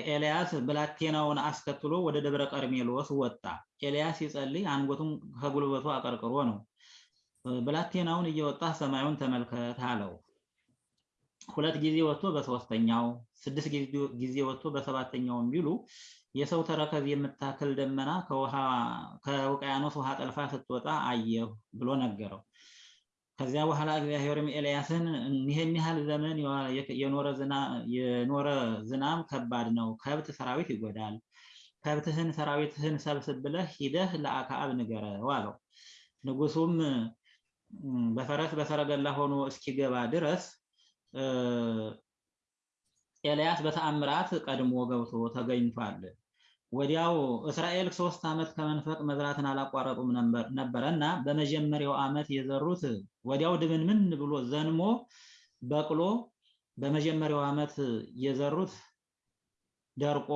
ኤልያስ ብላቴናውን አስከትሎ ወደ ደብረ ቀርሜሎስ ወጣ። ኤልያስ ሲጸልይ አንገቱን ከጉልበቱ አቀርቅሮ ነው። ብላቴናውን እየወጣ ሰማዩን ተመልከት አለው። ሁለት ጊዜ ወጥቶ በሶስተኛው ስድስት ጊዜ ወጥቶ በሰባተኛውም ቢሉ የሰው ተረከዝ የምታክል ደመና ከውቅያኖስ ውሃ ጠልፋ ስትወጣ አየሁ ብሎ ነገረው። ከዚያ በኋላ እግዚአብሔርም ኤልያስን ይህን ያህል ዘመን የኖረ ዝናብ ከባድ ነው፣ ከብት ሰራዊት ይጎዳል። ከብትህን ሰራዊትህን ሰብስብ ብለህ ሂደህ ለአክዓብ ንገረው አለው። ንጉሱም በፈረስ በሰረገላ ሆኖ እስኪገባ ድረስ ኤልያስ በተአምራት ቀድሞ ገብቶ ተገኝቷል። ወዲያው እስራኤል ሶስት ዓመት ከመንፈቅ መዝራትን አላቋረጡም ነበረ እና በመጀመሪያው ዓመት የዘሩት ወዲያው ድብንምን ብሎ ዘንሞ በቅሎ በመጀመሪያው ዓመት የዘሩት ደርቆ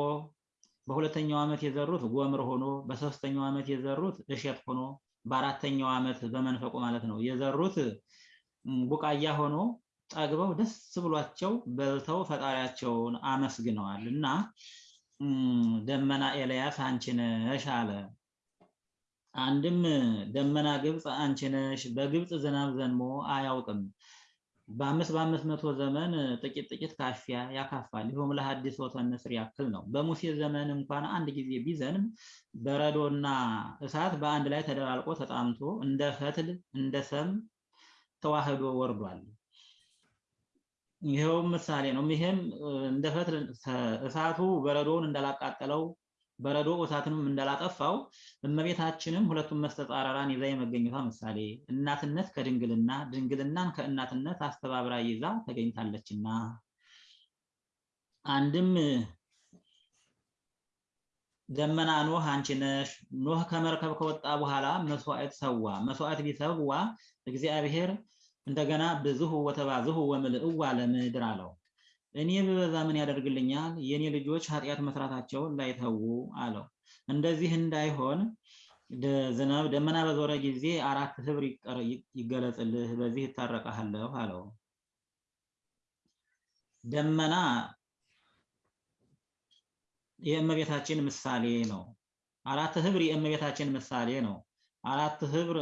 በሁለተኛው ዓመት የዘሩት ጎምር ሆኖ በሶስተኛው ዓመት የዘሩት እሸት ሆኖ በአራተኛው ዓመት በመንፈቁ ማለት ነው የዘሩት ቡቃያ ሆኖ ጠግበው ደስ ብሏቸው በልተው ፈጣሪያቸውን አመስግነዋል እና ደመና ኤልያስ አንቺ ነሽ አለ። አንድም ደመና ግብፅ አንቺ ነሽ፣ በግብፅ ዝናብ ዘንሞ አያውቅም። በአምስት በአምስት መቶ ዘመን ጥቂት ጥቂት ካፊያ ያካፋል። ይኸውም ለሐዲስ ወተን ንስር ያክል ነው። በሙሴ ዘመን እንኳን አንድ ጊዜ ቢዘንም በረዶና እሳት በአንድ ላይ ተደባልቆ ተጣምቶ እንደ ፈትል እንደ ሰም ተዋህዶ ወርዷል። ይኸውም ምሳሌ ነው። ይሄም እንደ ፈትል እሳቱ በረዶውን እንዳላቃጠለው በረዶ እሳትንም እንዳላጠፋው እመቤታችንም ሁለቱም መስተጻረራን ይዛ የመገኘቷ ምሳሌ እናትነት ከድንግልና ድንግልናን ከእናትነት አስተባብራ ይዛ ተገኝታለችና አንድም ደመና ኖህ አንቺ ነሽ። ኖህ ከመርከብ ከወጣ በኋላ መስዋዕት ሰዋ። መስዋዕት ቢሰዋ እግዚአብሔር እንደገና ብዙሁ ወተባዝሁ ወምልእዋ ለምድር አለው። እኔ ብበዛ ምን ያደርግልኛል? የኔ ልጆች ኃጢአት መስራታቸውን ላይተዉ አለው። እንደዚህ እንዳይሆን ዝናብ ደመና በዞረ ጊዜ አራት ህብር ይገለጽልህ፣ በዚህ ይታረቀሃለሁ አለው። ደመና የእመቤታችን ምሳሌ ነው። አራት ህብር የእመቤታችን ምሳሌ ነው። አራት ህብር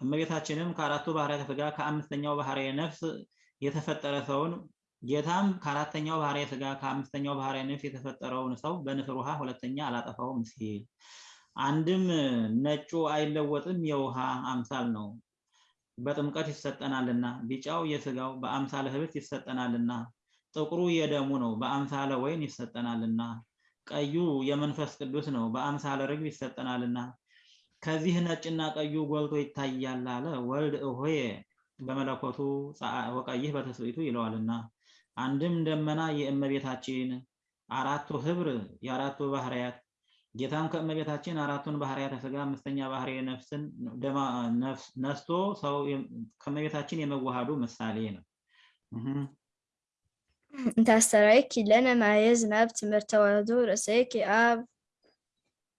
እመቤታችንም ከአራቱ ባህርያተ ሥጋ ከአምስተኛው ባህርየ ነፍስ የተፈጠረ ሰውን ጌታም ከአራተኛው ባህርየ ሥጋ ከአምስተኛው ባህርየ ነፍስ የተፈጠረውን ሰው በንስር ውሃ ሁለተኛ አላጠፋውም ሲል። አንድም ነጩ አይለወጥም የውሃ አምሳል ነው። በጥምቀት ይሰጠናልና፣ ቢጫው የስጋው በአምሳለ ህብስት ይሰጠናልና፣ ጥቁሩ የደሙ ነው በአምሳለ ወይን ይሰጠናልና፣ ቀዩ የመንፈስ ቅዱስ ነው በአምሳለ ርግብ ይሰጠናልና ከዚህ ነጭና ቀዩ ጎልቶ ይታያል አለ ወልድ እሆየ በመለኮቱ ወቀይህ በትስብእቱ ይለዋልና። አንድም ደመና የእመቤታችን አራቱ ህብር የአራቱ ባህርያት ጌታም ከእመቤታችን አራቱን ባህርያተ ሥጋ አምስተኛ ባህርየ ነፍስን ነስቶ ሰው ከእመቤታችን የመዋሃዱ ምሳሌ ነው። እንታስተራይኪ ለነ ማየ ዝናብ ትምህርተ ተዋህዶ ርእሰይኪ አብ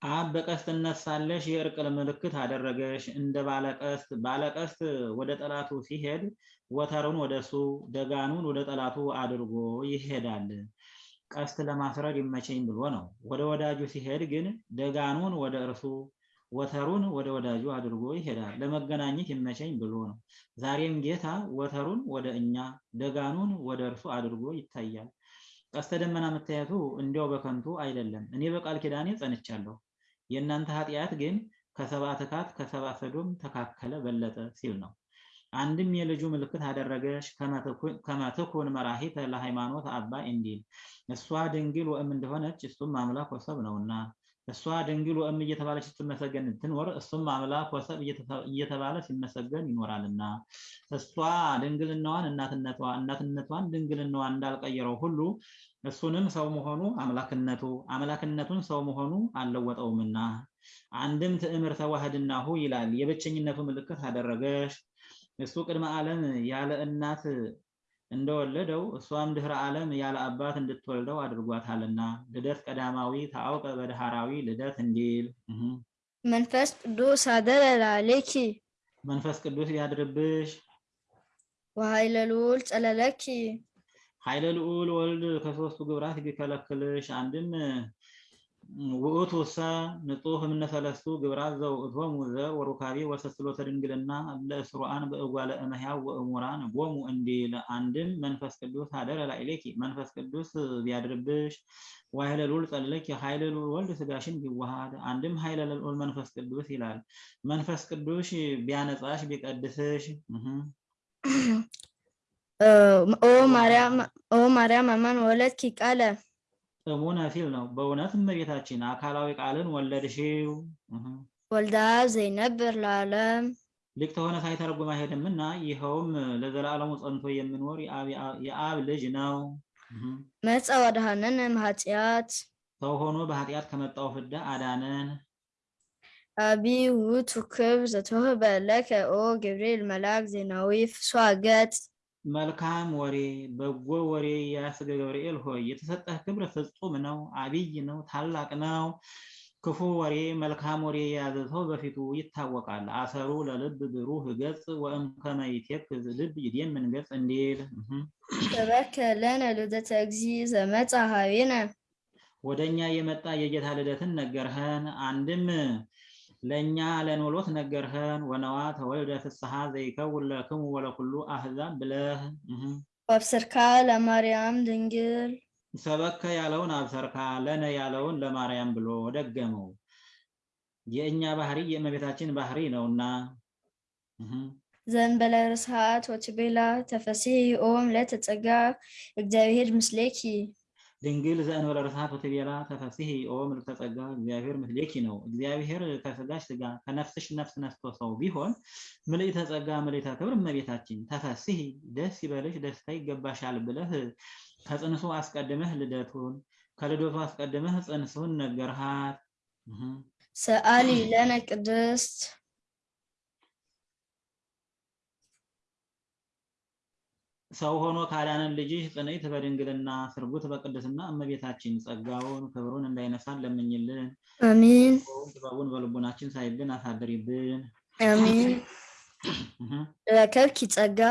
አብ በቀስት እነሳለሽ የእርቅ ምልክት አደረገሽ። እንደ ባለቀስት ባለቀስት ወደ ጠላቱ ሲሄድ ወተሩን ወደ እሱ ደጋኑን ወደ ጠላቱ አድርጎ ይሄዳል። ቀስት ለማስረድ ይመቸኝ ብሎ ነው። ወደ ወዳጁ ሲሄድ ግን ደጋኑን ወደ እርሱ ወተሩን ወደ ወዳጁ አድርጎ ይሄዳል። ለመገናኘት ይመቸኝ ብሎ ነው። ዛሬም ጌታ ወተሩን ወደ እኛ ደጋኑን ወደ እርሱ አድርጎ ይታያል። ቀስተ ደመና መታየቱ እንዲያው በከንቱ አይደለም። እኔ በቃል ኪዳኔ ጸንቻለሁ፣ የእናንተ ኃጢአት ግን ከሰብአ ትካት ከሰብአ ሰዶም ተካከለ በለጠ ሲል ነው። አንድም የልጁ ምልክት አደረገሽ ከመትኩን መራሂተ ለሃይማኖት አባ እንዲል እሷ ድንግል ወእም እንደሆነች እሱም አምላክ ወሰብ ነውና እሷ ድንግል ወእም እየተባለች ስትመሰገን ትኖር፣ እሱም አምላክ ወሰብ እየተባለ ሲመሰገን ይኖራልና እሷ ድንግልናዋን እናትነቷ እናትነቷን ድንግልናዋን እንዳልቀየረው ሁሉ እሱንም ሰው መሆኑ አምላክነቱ አምላክነቱን ሰው መሆኑ አልለወጠውምና አንድም ትዕምርተ ዋህድናሁ ይላል። የብቸኝነቱ ምልክት አደረገሽ። እሱ ቅድመ ዓለም ያለ እናት እንደወለደው እሷም ድህረ ዓለም ያለ አባት እንድትወልደው አድርጓታልና። ልደት ቀዳማዊ ታአውቀ በድሃራዊ ልደት እንዲል። መንፈስ ቅዱስ አደረ ላዕሌኪ መንፈስ ቅዱስ ያድርብሽ። ወኃይለ ልዑል ጸለለኪ። ኃይለ ልዑል ወልድ ከሶስቱ ግብራት ቢከለክልሽ አንድም ውእቱ ሰ ንጹህ እምነ ግብራት ዘውእቶሙ ዘር ወሩካቤ ወሰስሎተ ድንግልና ለእስሩአን በእጓለ እመሕያው ወእሙራን ቦሙ እንዲል አንድም መንፈስ ቅዱስ አደረ ላዕሌኪ። መንፈስ ቅዱስ ቢያድርብሽ ወኃይለ ልዑል ጸለለኪ ኃይለ ልዑል ወልድ ስጋሽን ቢዋሃድ አንድም ኃይለ ልዑል መንፈስ ቅዱስ ይላል። መንፈስ ቅዱስ ቢያነጻሽ ቢቀድስሽ። <clears throat> ኦ ማርያም አማን ወለድኪ ቃለ እሙነ ሲል ነው። በእውነት እመቤታችን አካላዊ ቃልን ወለድሽው። ወልዳ ዘይነብር ለዓለም ሊቅ ተሆነ ሳይተረጉም አይሄድምና ይኸውም ለዘላለሙ ጸንቶ የሚኖር የአብ ልጅ ነው። መጻ ወደሃነነ እምኃጢአት ሰው ሆኖ በኃጢአት ከመጣው ፍዳ አዳነን። አቢይ ውእቱ ክብር ዘተወህበ ለከ ኦ ገብርኤል መልአክ ዜናዊ ፍስሐ ገጽ መልካም ወሬ በጎ ወሬ ያስገ ገብርኤል ሆይ የተሰጠህ ክብር ፍጹም ነው፣ አቢይ ነው፣ ታላቅ ነው። ክፉ ወሬ መልካም ወሬ የያዘ ሰው በፊቱ ይታወቃል። አሰሩ ለልብ ብሩህ ገጽ ወእምከመ ይትየክዝ ልብ ይዴምን ገጽ እንዲል ለነ ልደተ እግዚእ ዘመጻ ኀቤነ ወደ እኛ የመጣ የጌታ ልደትን ነገርኸን። አንድም ለእኛ ለኖሎት ነገርኸን። ወነዋ ተወልደ ፍስሐ ዘይከውን ለክሙ ወለኩሉ አህዛብ ብለህ ወአብስርካ ለማርያም ድንግል ሰበከ ያለውን አብሰርካ ለነ ያለውን ለማርያም ብሎ ደገመው። የእኛ ባህሪ የእመቤታችን ባህሪ ነውና ዘእንበለ ርስሓት ወትቤላ ተፈሥሒ ኦም ለተጸጋ እግዚአብሔር ምስሌኪ ድንግል ዘእንበለ ርስሓት ወትቤላ ተፈሥሒ ኦ ምልዕተ ጸጋ እግዚአብሔር ምስሌኪ ነው። እግዚአብሔር ከስጋሽ ስጋ ከነፍስሽ ነፍስ ነስቶ ሰው ቢሆን ምልዕተ ጸጋ ምልዕተ ክብር እመቤታችን ተፈሥሒ ደስ ይበልሽ ደስታ ይገባሻል ብለህ ከጽንሱ አስቀድመህ ልደቱን ከልደቱ አስቀድመህ ጽንሱን ነገርሃት። ሰአሊ ለነ ቅድስት ሰው ሆኖ ካዳነን ልጅሽ ጽንዕት በድንግልና ስርጉት በቅድስና እመቤታችን ጸጋውን ክብሩን እንዳይነሳን ለምኝልን። አሚን ጥበቡን በልቡናችን ሳይብን አሳድሪብን። አሚን። ረከብኪ ጸጋ።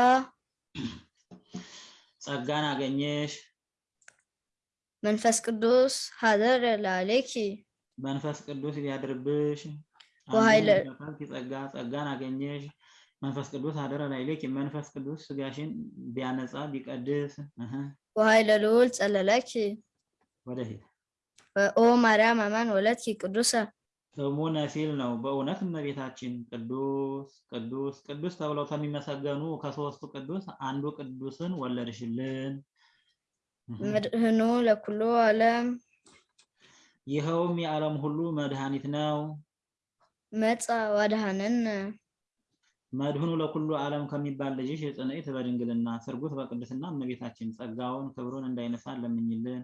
ጸጋን አገኘሽ። መንፈስ ቅዱስ ሀደረ ላዕሌኪ መንፈስ ቅዱስ አንድም ረከብኪ ጸጋ። ጸጋን አገኘሽ መንፈስ ቅዱስ አደረ ላዕሌኪ መንፈስ ቅዱስ ስጋሽን ቢያነጻ ቢቀድስ። ወኃይለ ልዑል ጸለለኪ ወደፊት ኦ ማርያም አማን ወለድኪ ቅዱሰ። እሙነ ሲል ነው። በእውነት እመቤታችን ቅዱስ ቅዱስ ቅዱስ ተብለው ከሚመሰገኑ ከሶስቱ ቅዱስ አንዱ ቅዱስን ወለድሽልን። መድህኑ ለኩሉ ዓለም። ይኸውም የዓለም ሁሉ መድኃኒት ነው። መጻ ወአድኀነነ መድህኑ ለኩሉ ዓለም ከሚባል ልጅሽ ጽንዕት በድንግልና ስርጉት በቅድስና እመቤታችን ጸጋውን ክብሩን እንዳይነሳን ለምኝልን።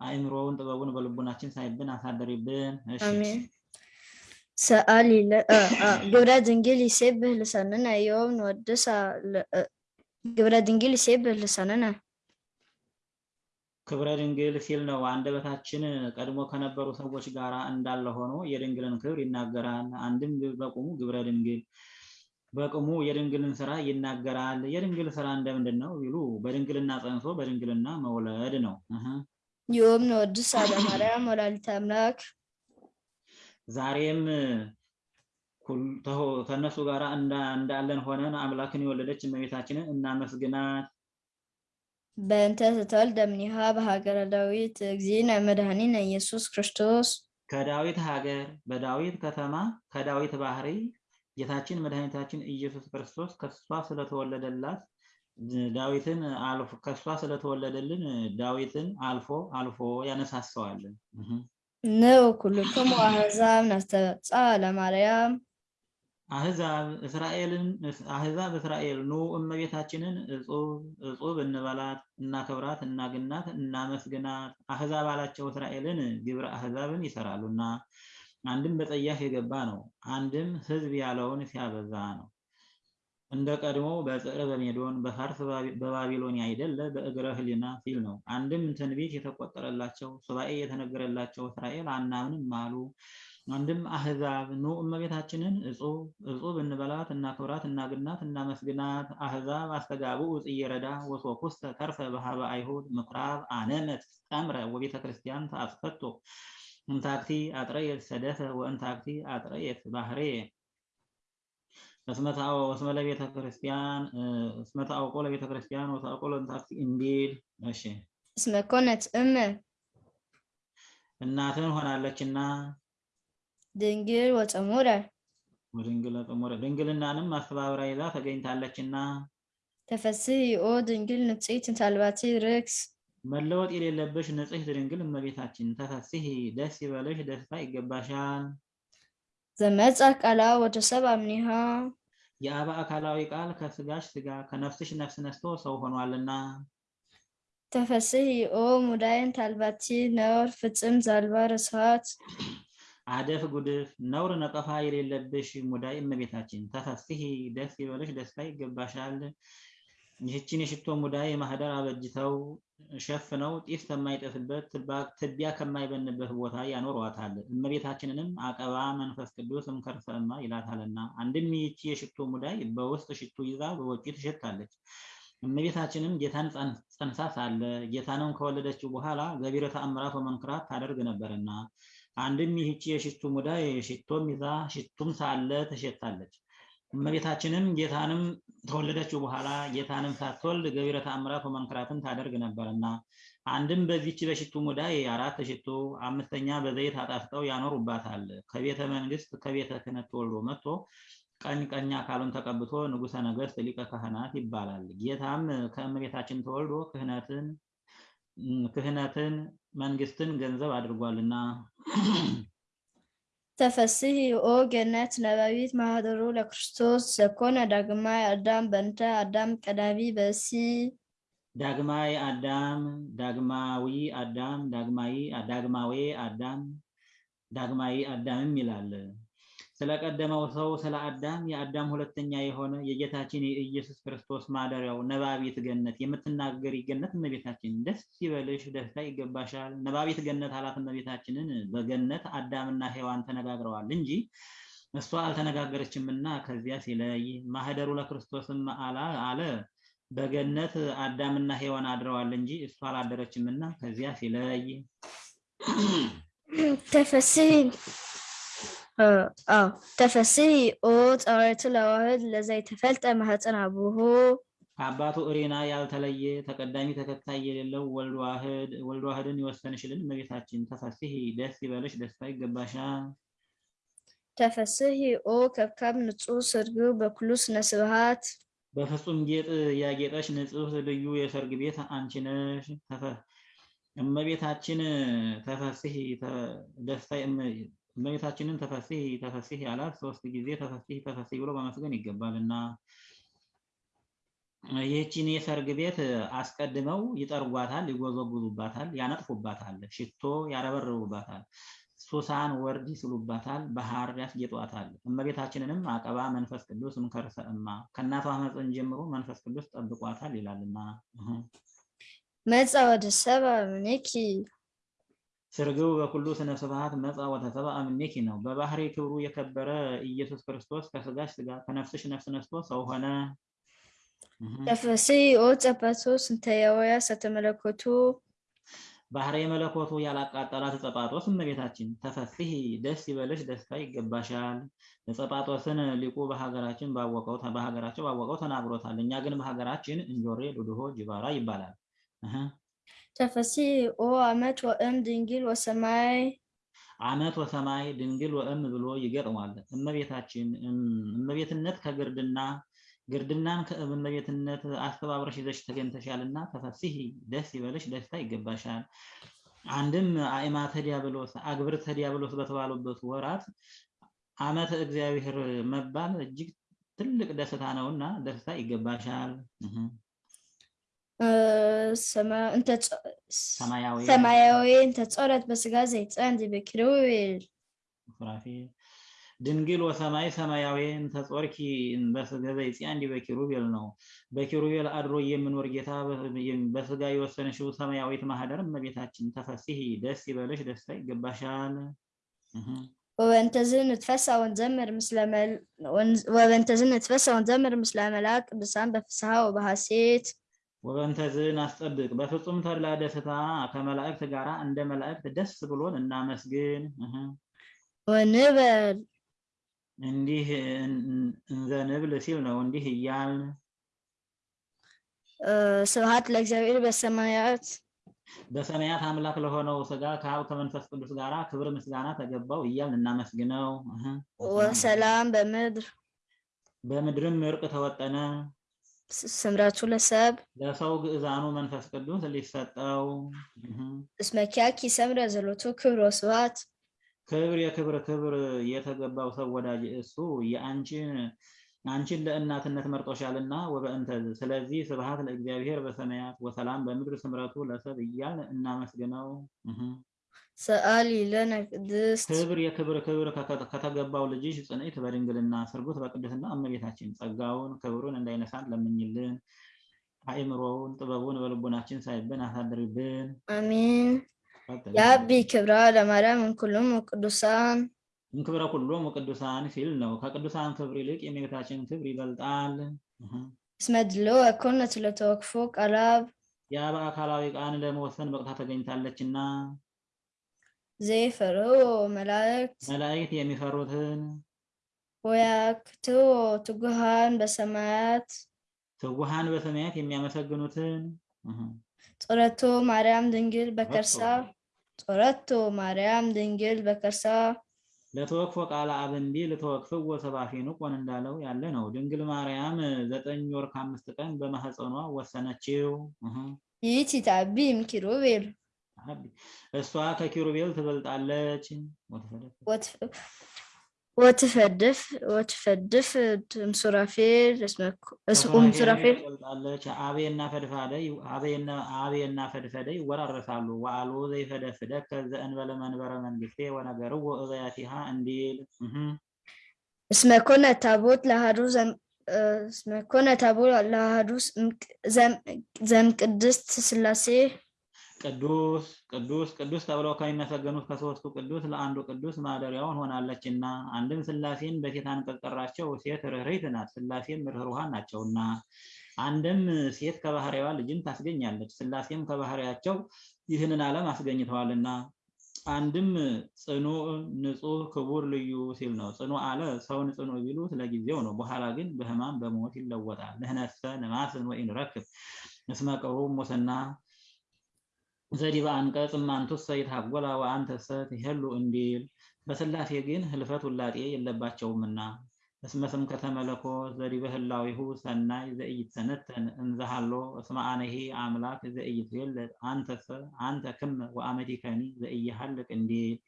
አእምሮውን ጥበቡን በልቡናችን ሳይብን አሳደሪብን። ሰአሊ ግብረ ድንግል ይሴብህ ልሳንነ ዮም እ- ግብረ ድንግል ይሴብህ ልሳንነ ክብረ ድንግል ሲል ነው። አንደበታችን ቀድሞ ከነበሩ ሰዎች ጋር እንዳለ ሆኖ የድንግልን ክብር ይናገራል። አንድም በቁሙ ግብረ ድንግል በቁሙ የድንግልን ስራ ይናገራል። የድንግል ስራ እንደምንድን ነው ቢሉ በድንግልና ጸንሶ በድንግልና መውለድ ነው። እህ። ዮም ንወድሳ ለማርያም ወላዲተ አምላክ ዛሬም ከእነሱ ጋር እንዳ- እንዳለን ሆነን አምላክን የወለደች እመቤታችንን እናመስግናት። በእንተ ዝተወልደ እምኔሃ በሀገረ ዳዊት እግዚእነ መድኃኒነ ኢየሱስ ክርስቶስ ከዳዊት ሀገር በዳዊት ከተማ ከዳዊት ባህሪ ጌታችን መድኃኒታችን ኢየሱስ ክርስቶስ ከሷ ስለተወለደላት ዳዊትን አልፎ ከሷ ስለተወለደልን ዳዊትን አልፎ አልፎ ያነሳሰዋል። እህ። ንዑ ኩልክሙ አሕዛብ ናስተብፅዓ ለማርያም አህዛብ እስራኤልን አህዛብ እስራኤል ኑ እመቤታችንን እጹብ እጹብ እንበላት እናከብራት እናግናት እናመስግናት አህዛብ አላቸው እስራኤልን ግብረ አህዛብን ይሰራሉና አንድም በጸያፍ የገባ ነው አንድም ህዝብ ያለውን ሲያበዛ ነው። እንደ ቀድሞ በጽር በሜዶን በፋርስ በባቢሎን አይደለ በእግረ ህሊና ሲል ነው። አንድም ትንቢት የተቆጠረላቸው ሱባኤ የተነገረላቸው እስራኤል አናምንም አሉ። አንድም አህዛብ ኑ እመቤታችንን እጹብ እንበላት እናክብራት እናግናት እናመስግናት። አህዛብ አስተጋብኡ ጽየረዳ ወሶኩስተ ተርፈ በሃበ አይሁድ ምኩራብ አነመት ጠምረ ወቤተ ክርስቲያን ተአስፈቶ እንታክቲ አጥረየት ሰደፈ ወእንታክቲ አጥረየት ባህሬ እስመ ለቤተ ክርስቲያን እስመታው ቆ ለቤተ ክርስቲያን ወታቆ ለእንታክቲ እንዲል እሺ እስመ ኮነት እመ እናትን ሆናለችና ድንግል ወፀሙረ ወድንግል ጥሙረ ድንግልናንም አስተባብራ ይዛ ተገኝታለችና ተፈስሒ ኦ ድንግል ንጽሕት እንታልባቲ ርክስ መለወጥ የሌለብሽ ንጽሕት ድንግል እመቤታችን ተፈስሒ ደስ ይበልሽ ደስታ ይገባሻል። ዘመጻ ቃላ ወደ ሰብ አምኒሃ። የአብ አካላዊ ቃል ከስጋሽ ስጋ ከነፍስሽ ነፍስ ነስቶ ሰው ሆኗልና። ተፈስሒ ኦ ሙዳይን ታልባቲ ነውር ፍጽም ዛልባ ርስሃት አደፍ ጉድፍ ነውር ነቀፋ የሌለብሽ ሙዳይ እመቤታችን ተፈስሒ ደስ ይበልሽ ደስታ ይገባሻል ይህችን የሽቶ ሙዳይ ማህደር አበጅተው ሸፍነው ጢስ ከማይጠፍበት ትቢያ ከማይበንበት ቦታ ያኖሯታል። እመቤታችንንም አቀባ መንፈስ ቅዱስ እምከርሰማ ይላታልና አንድም ይህቺ የሽቶ ሙዳይ በውስጥ ሽቱ ይዛ በውጪ ትሸታለች። እመቤታችንም ጌታን ጸንሳ ሳለ ጌታንም ከወለደችው በኋላ ገቢረ ተአምራት ወመንክራት ታደርግ ነበርና አንድም ይህቺ የሽቱ ሙዳይ ሽቶም ይዛ ሽቱም ሳለ ትሸታለች። እመቤታችንም ጌታንም ተወለደችው በኋላ ጌታንም ሳትወልድ ገቢረ ተአምራት ወመንክራትን ታደርግ ነበርና አንድም በዚች በሽቱ ሙዳይ አራት ሽቱ አምስተኛ በዘይት አጣፍጠው ያኖሩባታል። ከቤተ መንግስት ከቤተ ክህነት ተወልዶ መጥቶ ቀኝ ቀኝ አካሉን ተቀብቶ ንጉሠ ነገሥት ሊቀ ካህናት ይባላል። ጌታም ከእመቤታችን ተወልዶ ክህነትን ክህነትን መንግስትን ገንዘብ አድርጓልና ተፈስሒ ኦ ገነት ነባቢት ማህደሩ ለክርስቶስ ዘኮነ ዳግማይ አዳም በእንተ አዳም ቀዳሚ በሲ ዳግማዊ አዳም ዳግማዊ አዳም ዳግማዊ ዳግማዊ አዳም ዳግማዊ አዳምም ይላል። ስለቀደመው ሰው ስለ አዳም የአዳም ሁለተኛ የሆነ የጌታችን የኢየሱስ ክርስቶስ ማደሪያው ነባቢት ገነት የምትናገሪ ገነት እመቤታችን ደስ ይበልሽ፣ ደስታ ይገባሻል። ነባቢት ገነት አላት እመቤታችንን። በገነት አዳምና ሔዋን ተነጋግረዋል እንጂ እሷ አልተነጋገረችምና ከዚያ ሲለይ ማህደሩ ለክርስቶስም አላ አለ በገነት አዳምና ሔዋን አድረዋል እንጂ እሷ አላደረችምና ከዚያ ሲለይ ተፈስሒ አዎ ተፈስሒ ኦ ጸዋዕቱ ለዋህድ ለዘይተፈልጠ ማህፀን አቡሁ ከአባቱ እሬና ያልተለየ ተቀዳሚ ተከታይ የሌለው ወልድ ዋህድ ወልድ ዋህድን የወሰንሽልን እመቤታችን ተፈስሒ ደስ ይበልሽ ደስታ ይገባሻል። ተፈስሒ ኦ ከብካብ ንጹሕ ስርግው በኩሉ ስነ ስብሃት በፍጹም ጌጥ ያጌጠሽ ንጹሕ ልዩ የሰርግ ቤት አንቺ ነሽ። ተፈ- እመቤታችን ተፈስሒ እመቤታችንን ተፈስሒ ተፈስሒ አላት። ሶስት ጊዜ ተፈስሒ ተፈስሒ ብሎ ማመስገን ይገባልና ይህችን የሰርግ ቤት አስቀድመው ይጠርጓታል፣ ይጎዘጉዙባታል፣ ያነጥፉባታል፣ ሽቶ ያረበርቡባታል፣ ሱሳን ወርድ ይስሉባታል፣ በሐር ያስጌጧታል። እመቤታችንንም አቀባ መንፈስ ቅዱስ እምከርሰ እማ ከእናቷ ማኅፀን ጀምሮ መንፈስ ቅዱስ ጠብቋታል ይላልና እህ። መጻ ወደ ሰብአ እምኔኪ ስርግው በኩሉ ስነ ስብሐት መጻ ወተሰብአ እምኔኪ ነው። በባህሪ ክብሩ የከበረ ኢየሱስ ክርስቶስ ከስጋሽ ስጋ ከነፍስሽ ነፍስ ነስቶ ሰው ሆነ። እህ። ተፈስሒ ኦ ጸባቶ እንተ የወያ ሰተመለኮቱ ባህረ መለኮቱ ያላቃጠላት ጸጳጦስ እመቤታችን ተፈስሒ ደስ ይበልሽ ደስታ ይገባሻል። ጸጳጦስን ሊቁ በሀገራችን ባወቀው በሀገራቸው ባወቀው ተናግሮታል። እኛ ግን በሀገራችን እንጆሬ ዱድሆ ጅባራ ይባላል። ተፈስሒ ኦ አመት ወእም ድንግል ወሰማይ አመት ወሰማይ ድንግል ወእም ብሎ ይገጥሟል። እመቤታችን እመቤትነት ከግርድና ግርድናን ከእመቤትነት አስተባብረሽ ይዘሽ ተገኝተሻልና ተፈስሒ ደስ ይበልሽ ደስታ ይገባሻል። አንድም አእማተ ዲያብሎስ አግብርተ ዲያብሎስ በተባሉበት ወራት ዓመተ እግዚአብሔር መባል እጅግ ትልቅ ደስታ ነውና ደስታ ይገባሻል። ሰማያዊ ጾረት በስጋ ዘይጸንድ በኪሩቤል ሱራፌል ድንግል ወሰማይ ሰማያዊ ተጾርኪ በስጋ ዘይጽያን በኪሩቤል ነው። በኪሩቤል አድሮ የሚኖር ጌታ በስጋ የወሰነሽው ሰማያዊት ማህደር እመቤታችን ተፈሲሂ ደስ ይበልሽ፣ ደስታ ይገባሻል። ወበእንተዝ ንትፈሳ ወንዘምር ምስለ ወበእንተዝ ንትፈሳ ወንዘምር ምስለ መላእክት ቅዱሳን በፍስሐ ወበሐሴት ወበንተዝን አስጠብቅ በፍጹም ተድላ ደስታ ከመላእክት ጋር እንደ መላእክት ደስ ብሎን እናመስግን። ወንበል እንዲህ እን- እንዘንብል ሲል ነው። እንዲህ እያልን እ፣ ስብሐት ለእግዚአብሔር በሰማያት በሰማያት አምላክ ለሆነው ስጋ ከአብ ከመንፈስ ቅዱስ ጋር ክብር ምስጋና ተገባው እያልን እናመስግነው። ወሰላም በምድር በምድርም እርቅ ተወጠነ። ስምረቱ ለሰብ ለሰው ግዕዛኑ መንፈስ ቅዱስ ሊሰጠው። እስመ ኪያኪ ሰምረ ዘሎቱ ክብር ወስብሐት። ክብር የክብር ክብር የተገባው ሰው ወዳጅ እሱ የአንቺን አንቺን ለእናትነት መርጦሻልና ወበእንተ ስለዚህ ስብሐት ለእግዚአብሔር በሰማያት ወሰላም በምድር ስምረቱ ለሰብ እያልን እናመስግነው። ሰአሊ ለነ ቅድስት ክብር የክብር ክብር ከተገባው ልጅሽ ጽንዕት በድንግልና ስርጉት በቅድስና እመቤታችን ጸጋውን ክብሩን እንዳይነሳን ለምኝልን። አእምሮውን ጥበቡን በልቦናችን ሳይብን አሳድርብን። አሜን። የአቢ ክብራ ለማርያም እንኩሎም ቅዱሳን እንክብረ ኩሎሙ ቅዱሳን ሲል ነው። ከቅዱሳን ክብር ይልቅ የእመቤታችን ክብር ይበልጣል። እህ። እስመ ድልዎ ኮነት ለተወክፎ ቃላብ ያ በአካላዊ ቃን ለመወሰን በቅታ ተገኝታለችና ዘይፈርሁ መላእክት መላእክት የሚፈሩትን ወያክቶ ትጉሃን በሰማያት ትጉሃን በሰማያት የሚያመሰግኑትን ጾረቶ ማርያም ድንግል በከርሳ ጾረቶ ማርያም ድንግል በከርሳ ለተወክፎ ቃለ አብ እንዲል ተወክፍዎ ሰባፊኑ ቆን እንዳለው ያለ ነው። ድንግል ማርያም ዘጠኝ ወር ከአምስት ቀን በማህፀኗ ወሰነችው። እህ። ይእቲ ታቢ እምኪሩቤል አቢ- እሷ ከኪሩቤል ትበልጣለች። ወተፈደፈ ወትፈድፍ ወትፈድፍ እምሱራፌል እስቁም ሱራፌል ትበልጣለች። አቤና ፈድፋደ አቤና አቤና ፈድፈደ ይወራረሳሉ። ወአልቦ ዘይፈደፍደ ከዘእንበለ መንበረ መንግስቴ ወነገርዎ እበያቲሃ እንዲል እህ። እስመ ኮነ ታቦት ለአሐዱ ዘም- እ፣ እስመ ኮነ ታቦት ለአሐዱ ዘም- ዘእምቅድስት ሥላሴ ቅዱስ ቅዱስ ቅዱስ ተብለው ከሚመሰገኑት ከሶስቱ ቅዱስ ለአንዱ ቅዱስ ማደሪያውን ሆናለችና አንድም ሥላሴን በሴት አንቀጽ ጠራቸው። ሴት ርኅሪት ናት፣ ሥላሴም ርኅሩሃን ናቸውና። አንድም ሴት ከባህሪዋ ልጅን ታስገኛለች፣ ሥላሴም ከባህሪያቸው ይህንን ዓለም አስገኝተዋልና። አንድም ጽኑዕ ንጹሕ ክቡር ልዩ ሲል ነው። ጽኑዕ አለ ሰውን ጽኑዕ ቢሉት ለጊዜው ነው፣ በኋላ ግን በሕማም በሞት ይለወጣል። ንሕነሰ ንማስን ወኢንረክብ እስመ ቅሩብ ሙስና ዘዲበ አንቀጽ እማንቱሰ ይትሐጐላ ወአንተሰ ትሄሉ እንዲል በሥላሴ ግን ህልፈት ውላጤ የለባቸውምና እስመ ስምከተ መለኮት ዘዲበ ህላዊሁ ሰናይ ዘኢይትሰነተን እንዘሃሎ እስመ አነሂ አምላክ ዘኢይትዌለድ አንተሰ አንተ ክመ ወአመቲከኒ ዘኢይሃልቅ እንዲል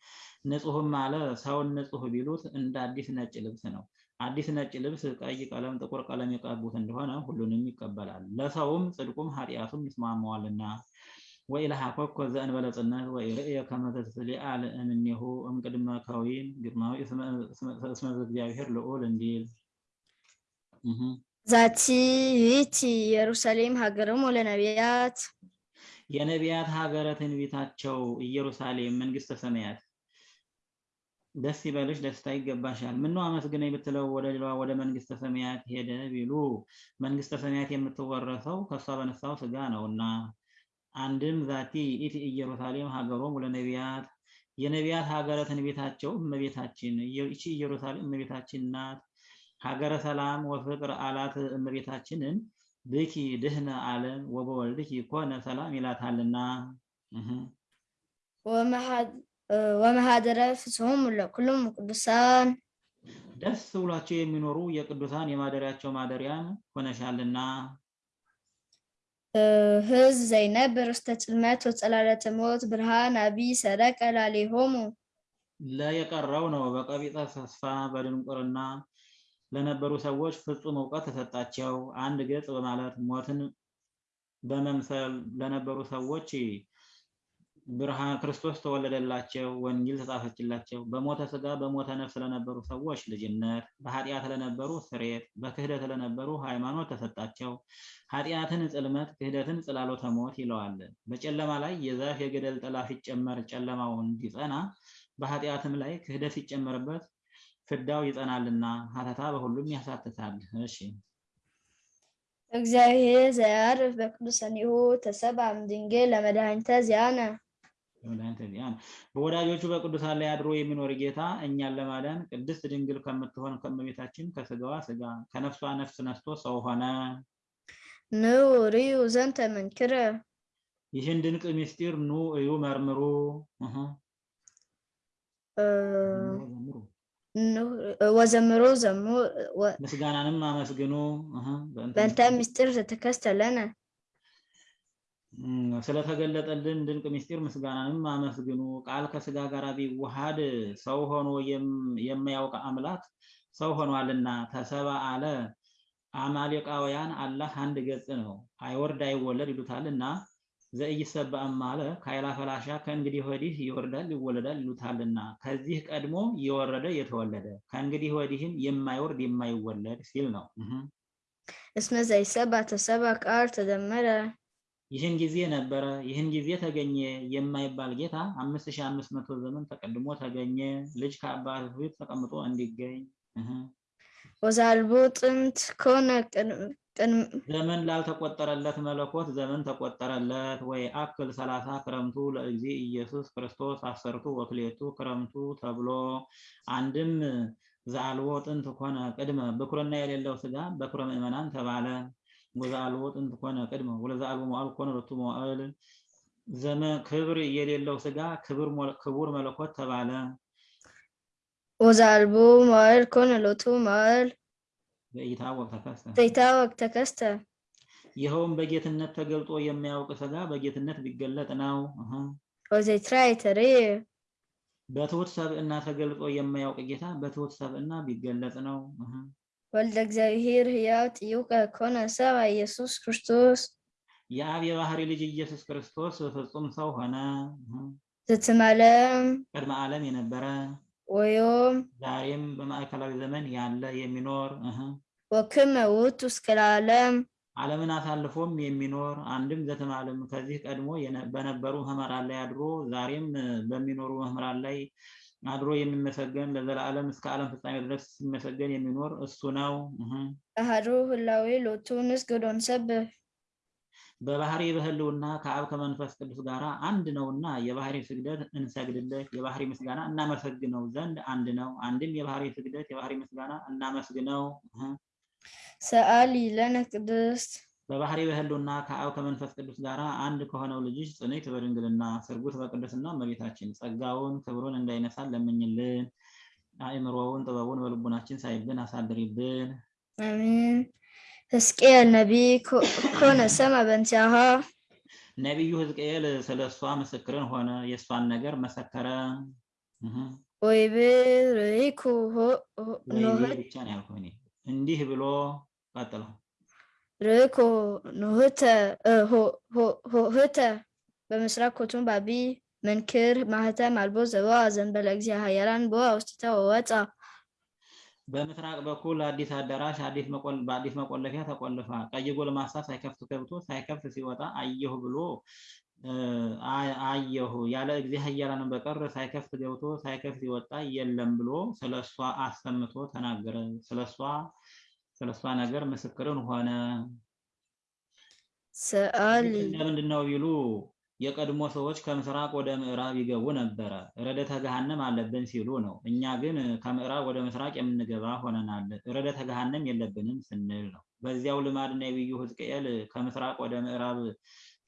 ንጹሕም አለ ሰውን ንጹሕ ቢሉት እንደ አዲስ ነጭ ልብስ ነው። አዲስ ነጭ ልብስ ቀይ ቀለም፣ ጥቁር ቀለም የቀቡት እንደሆነ ሁሉንም ይቀበላል። ለሰውም ጽድቁም ኃጢአቱም ይስማማዋልና ወኢለሃኮኮ ዘእንበለ ጽነት ወኢርእየ ከመ ተስሊአል እምኔሁ እምቅድመ ከዊን ግርማዊ እስመ እግዚአብሔር ልዑል እንዲል ዛቲ ይእቲ ኢየሩሳሌም ሀገሮሙ ለነቢያት የነቢያት ሀገረ ትንቢታቸው ኢየሩሳሌም መንግስተ ሰማያት ደስ ይበልሽ፣ ደስታ ይገባሻል። ምነው አመስግነኝ ብትለው ወደ ሌላ ወደ መንግስተ ሰማያት ሄደ ቢሉ መንግስተ ሰማያት የምትወረሰው ከእሷ በነሳው ስጋ ነውና። አንድም ዛቲ ይእቲ ኢየሩሳሌም ሀገሮሙ ለነቢያት። የነቢያት ሀገረ ትንቢታቸው እመቤታችን። ይቺ ኢየሩሳሌም እመቤታችን ናት። ሀገረ ሰላም ወፍቅር አላት እመቤታችንን። ብኪ ድህነ ዓለም ወበወልድኪ ኮነ ሰላም ይላታልና። ወመሃደረ ፍስሆሙ ለኩሎሙ ቅዱሳን። ደስ ብሏቸው የሚኖሩ የቅዱሳን የማደሪያቸው ማደሪያን ሆነሻልና ህዝብ ዘይነብር ውስተ ጽልመት ወጸላለተ ሞት ብርሃን አቢይ ሰረቀ ላሌሆሙ ለየቀረው ነው በቀቢጸ ተስፋ በድንቁርና ለነበሩ ሰዎች ፍጹም እውቀት ተሰጣቸው። አንድ ገጽ በማለት ሞትን በመምሰል ለነበሩ ሰዎች ብርሃን ክርስቶስ ተወለደላቸው፣ ወንጌል ተጻፈችላቸው። በሞተ ስጋ በሞተ ነፍስ ለነበሩ ሰዎች ልጅነት፣ በኃጢአት ለነበሩ ስሬት፣ በክህደት ለነበሩ ሃይማኖት ተሰጣቸው። ኃጢአትን ጽልመት፣ ክህደትን ጽላሎተ ሞት ይለዋል። በጨለማ ላይ የዛፍ የገደል ጥላ ሲጨመር ጨለማው እንዲጸና በኃጢአትም ላይ ክህደት ሲጨመርበት ፍዳው ይጸናልና ሀተታ በሁሉም ያሳትታል። እሺ እግዚአብሔር ዘያርፍ በቅዱሳኒሁ ተሰብአ እምድንግል ለመድኃኒተ ዚአነ በወዳጆቹ በቅዱሳን ላይ አድሮ የሚኖር ጌታ እኛን ለማዳን ቅድስት ድንግል ከምትሆን ከእመቤታችን ከስጋዋ ስጋ ከነፍሷ ነፍስ ነስቶ ሰው ሆነ። ኑ ርዩ ዘንተ መንክረ ይህን ድንቅ ምስጢር ኑ እዩ መርምሩ። ወዘምሮ ዘሙ ምስጋናንም አመስግኑ። በእንተ ምስጢር ዘተከስተ ለነ እም፣ ስለተገለጠልን ድንቅ ምስጢር ምስጋናንም አመስግኑ። ቃል ከስጋ ጋር ቢዋሃድ ሰው ሆኖ የማያውቅ አምላክ ሰው ሆኗልና ተሰባ አለ። አማሌቃውያን አላህ አንድ ገጽ ነው፣ አይወርድ አይወለድ ይሉታልና ዘኢይሰበእም አለ ከኃይላ ፈላሻ ከእንግዲህ ወዲህ ይወርዳል ይወለዳል ይሉታልና ከዚህ ቀድሞ የወረደ የተወለደ ከእንግዲህ ወዲህም የማይወርድ የማይወለድ ሲል ነው። እስመ ዘይሰብአ ተሰብአ ቃል ተደመረ ይህን ጊዜ ነበረ፣ ይህን ጊዜ ተገኘ የማይባል ጌታ አምስት ሺህ አምስት መቶ ዘመን ተቀድሞ ተገኘ። ልጅ ከአባቱ ፊት ተቀምጦ እንዲገኝ ወዛልቦ ጥንት ቅድም- ዘመን ላልተቆጠረለት መለኮት ዘመን ተቆጠረለት። ወይ አክል ሰላሳ ክረምቱ ለእግዚ ኢየሱስ ክርስቶስ አሰርቱ ወክሌቱ ክረምቱ ተብሎ አንድም ዘአልቦ ጥንት ኮነ ቅድመ ብኩርና የሌለው ስጋ በኩረ ምእመናን ተባለ። ወዘአልቦ ጥንት ኮነ ቅድመ ወለዘአልቦ መዋዕል ኮነ ሎቱ መዋዕል ዘመን ክብር የሌለው ስጋ ክቡር መለኮት ተባለ። ወዛልቦ መዋዕል ኮነ ሎቱ መዋዕል በኢታወቅ ተከሰ ዘይታወቅ ተከስተ ይኸውም በጌትነት ተገልጦ የማያውቅ ስጋ በጌትነት ቢገለጥ ነው። ተርየ በትሑት ሰብእና ተገልጦ የማያውቅ ጌታ በትሑት ሰብእና ቢገለጽ ነው። ወልደ እግዚአብሔር ሕያው ጥዩቀ ኮነ ሰብአ ኢየሱስ ክርስቶስ የአብ የባህሪ ልጅ ኢየሱስ ክርስቶስ ፍጹም ሰው ሆነ። እህ ዘትማለም ቅድመ ዓለም የነበረ ወዮም ዛሬም በማዕከላዊ ዘመን ያለ የሚኖር ወክመ ውእቱ እስከ ለዓለም ዓለምን አሳልፎም የሚኖር አንድም ዘተማለም ከዚህ ቀድሞ በነበሩ መምህራን ላይ አድሮ ዛሬም በሚኖሩ መምህራን ላይ አድሮ የሚመሰገን ለዘላለም እስከ ዓለም ፍጻሜ ድረስ ሲመሰገን የሚኖር እሱ ነው። እህ አሐዱ ህላዌ ሎቱ ንስግድ ወንሰብሕ በባህሪ በህልውና ከአብ ከመንፈስ ቅዱስ ጋር አንድ ነውና የባህሪ ስግደት እንሰግድለት፣ የባህሪ ምስጋና እናመሰግነው ዘንድ አንድ ነው። አንድም የባህሪ ስግደት የባህሪ ምስጋና እናመስግነው። ሰአሊ ለነ ቅድስት በባህሪ በህልውና ከአብ ከመንፈስ ቅዱስ ጋር አንድ ከሆነው ልጅሽ ጽንዕት በድንግልና ስርጉት በቅድስና እመቤታችን ጸጋውን ክብሩን እንዳይነሳን ለምኝልን። አእምሮውን ጥበቡን በልቡናችን ሳይብን አሳድሪብን። አሜን። ሕዝቅኤል ነቢይ ኮነ ሰምዐ በእንቲአሃ ነቢዩ ሕዝቅኤል ስለ እሷ ምስክርን ሆነ፣ የእሷን ነገር መሰከረ። ርኢኩ ወይቤ ኖህት ብቻ ነው ያልኩህ እኔ። እንዲህ ብሎ ቀጥለው ሆ- ሆ- ሆህተ በምስራቅ ኮቱም ባቢ መንክር ማህተም አልቦ ዘቦአ ዘእንበለ እግዚአ ኃያላን ቦአ ውስጢታ ወወፃ በምስራቅ በኩል አዲስ አዳራሽ አዲስ መቆል- በአዲስ መቆለፊያ ተቆልፋ ቀይ ጎልማሳ ሳይከፍት ገብቶ ሳይከፍት ሲወጣ አየሁ ብሎ አየሁ ያለ እግዚአ ኃያላን በቀር ሳይከፍት ገብቶ ሳይከፍት ሲወጣ የለም ብሎ ስለሷ አሰምቶ ተናገረ። ስለሷ ስለሷ ነገር ምስክርን ሆነ። ሰአሊ ለምንድን ነው ቢሉ የቀድሞ ሰዎች ከምስራቅ ወደ ምዕራብ ይገቡ ነበረ፣ ረደተ ገሃነም አለብን ሲሉ ነው። እኛ ግን ከምዕራብ ወደ ምስራቅ የምንገባ ሆነናል፣ ረደተ ገሃነም የለብንም ስንል ነው። በዚያው ልማድ ነቢዩ ሕዝቅኤል ከምስራቅ ወደ ምዕራብ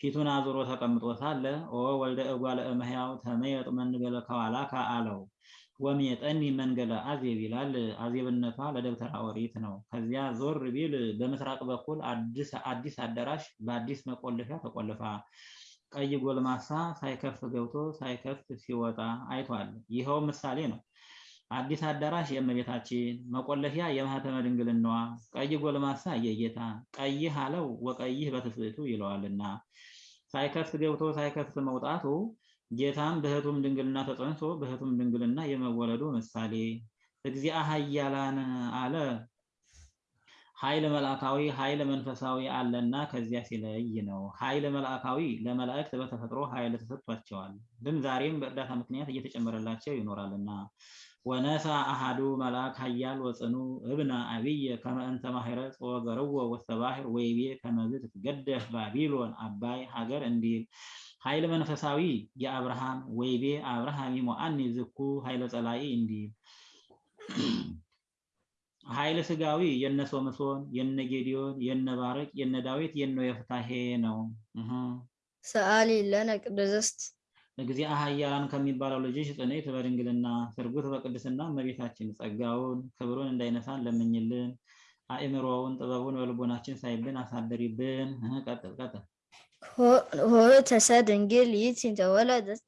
ፊቱን አዙሮ ተቀምጦ ሳለ ኦ ወልደ እጓለ እመሕያው ተመየጥ መንገለ ከኋላከ አለው። ወሜጠኒ መንገለ አዜብ ይላል። አዜብነቷ ለደብተራ ኦሪት ነው። ከዚያ ዞር ቢል በምስራቅ በኩል አዲስ አዳራሽ በአዲስ መቆለፊያ ተቆልፋ ቀይ ጎልማሳ ሳይከፍት ገብቶ ሳይከፍት ሲወጣ አይቷል። ይኸው ምሳሌ ነው። አዲስ አዳራሽ የእመቤታችን መቆለፊያ የማኅተመ ድንግልናዋ ቀይ ጎልማሳ የጌታ ቀይህ አለው ወቀይህ በትስብእቱ ይለዋልና። ሳይከፍት ገብቶ ሳይከፍት መውጣቱ ጌታም በሕቱም ድንግልና ተጸንሶ በሕቱም ድንግልና የመወለዱ ምሳሌ። እግዚአ ኃያላን አለ ኃይል መልአካዊ ኃይል መንፈሳዊ አለና ከዚያ ሲለይ ነው። ኃይል መልአካዊ ለመላእክት በተፈጥሮ ኃይል ተሰጥቷቸዋል፣ ግን ዛሬም በእርዳታ ምክንያት እየተጨመረላቸው ይኖራልና ወነሳ አሃዱ መልአክ ኃያል ወጽኑ እብነ አብየ ከመ እንተ ወገርዎ ውስተ ባሕር ወይቤ ከመዝ ትትገደፍ ባቢሎን አባይ ሀገር እንዲል ኃይል መንፈሳዊ የአብርሃም ወይቤ አብርሃም ይሞአኒ ዝኩ ኃይለ ጸላኢ እንዲል ኃይል ስጋዊ የነ ሶምሶን የነ ጌዲዮን የነ ባረቅ የነ ዳዊት የነ የፍታሄ ነው። ሰአሊ ለነ ቅድስት እግዚአ ኃያላን ከሚባለው ልጅሽ ጽንዕት በድንግልና ስርጉት በቅድስና እመቤታችን ጸጋውን ክብሩን እንዳይነሳን ለምኝልን። አእምሮውን ጥበቡን በልቦናችን ሳይብን አሳደሪብን። ቀጥል ቀጥል። ሆተሰ ድንግል ይእቲ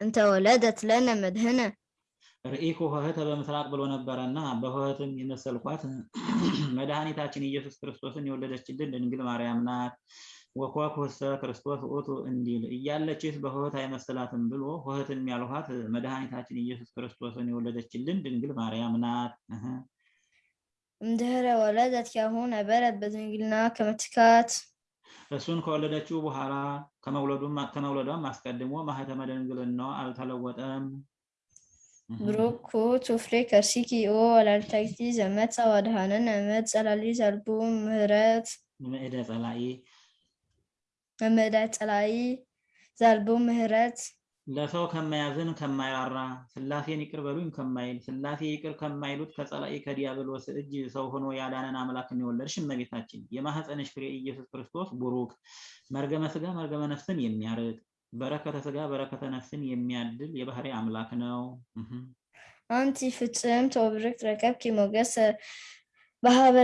እንተወለደት ለነ መድህነ ርኢኩ ኆኅተ በምስራቅ ብሎ ነበረና በኆኅትም የመሰልኳት መድኃኒታችን ኢየሱስ ክርስቶስን የወለደችልን ድንግል ማርያም ናት። ወኮኩሰ ክርስቶስ ውእቱ እንዲል እያለችስ በኆኅት አይመስላትም ብሎ ኆኅትም ያልኋት መድኃኒታችን ኢየሱስ ክርስቶስን የወለደችልን ድንግል ማርያም ናት። እምድኅረ ወለደት ያሁ ነበረት በድንግልና ከመ ትካት እሱን ከወለደችው በኋላ ከመውለዱም ከመውለዷም አስቀድሞ ማኅተመ ድንግልናዋ አልተለወጠም። ብሩክ ፍሬ ከርሲኪ ኦ ወላዲተ ዘመጽአ ወአድኀነነ እምዕድ ጸላሊ ዘልቡ ምህረት። ምዕደ ጸላኢ እምዕደ ጸላኢ ዘልቡ ምህረት ለሰው ከማያዝን ከማይራራ ሥላሴን ይቅር በሉኝ ከማይል ሥላሴ ይቅር ከማይሉት ከጸላኢ ከዲያብሎስ እጅ ሰው ሆኖ ያዳነን አምላክን የወለድሽ እመቤታችን የማኅፀንሽ ፍሬ ኢየሱስ ክርስቶስ ቡሩክ መርገመ ሥጋ መርገመ ነፍስን የሚያርቅ በረከተ ሥጋ በረከተ ነፍስን የሚያድል የባህሪ አምላክ ነው። አንቲ ፍጽምት ወብርክት ረከብኪ ሞገሰ በሀበ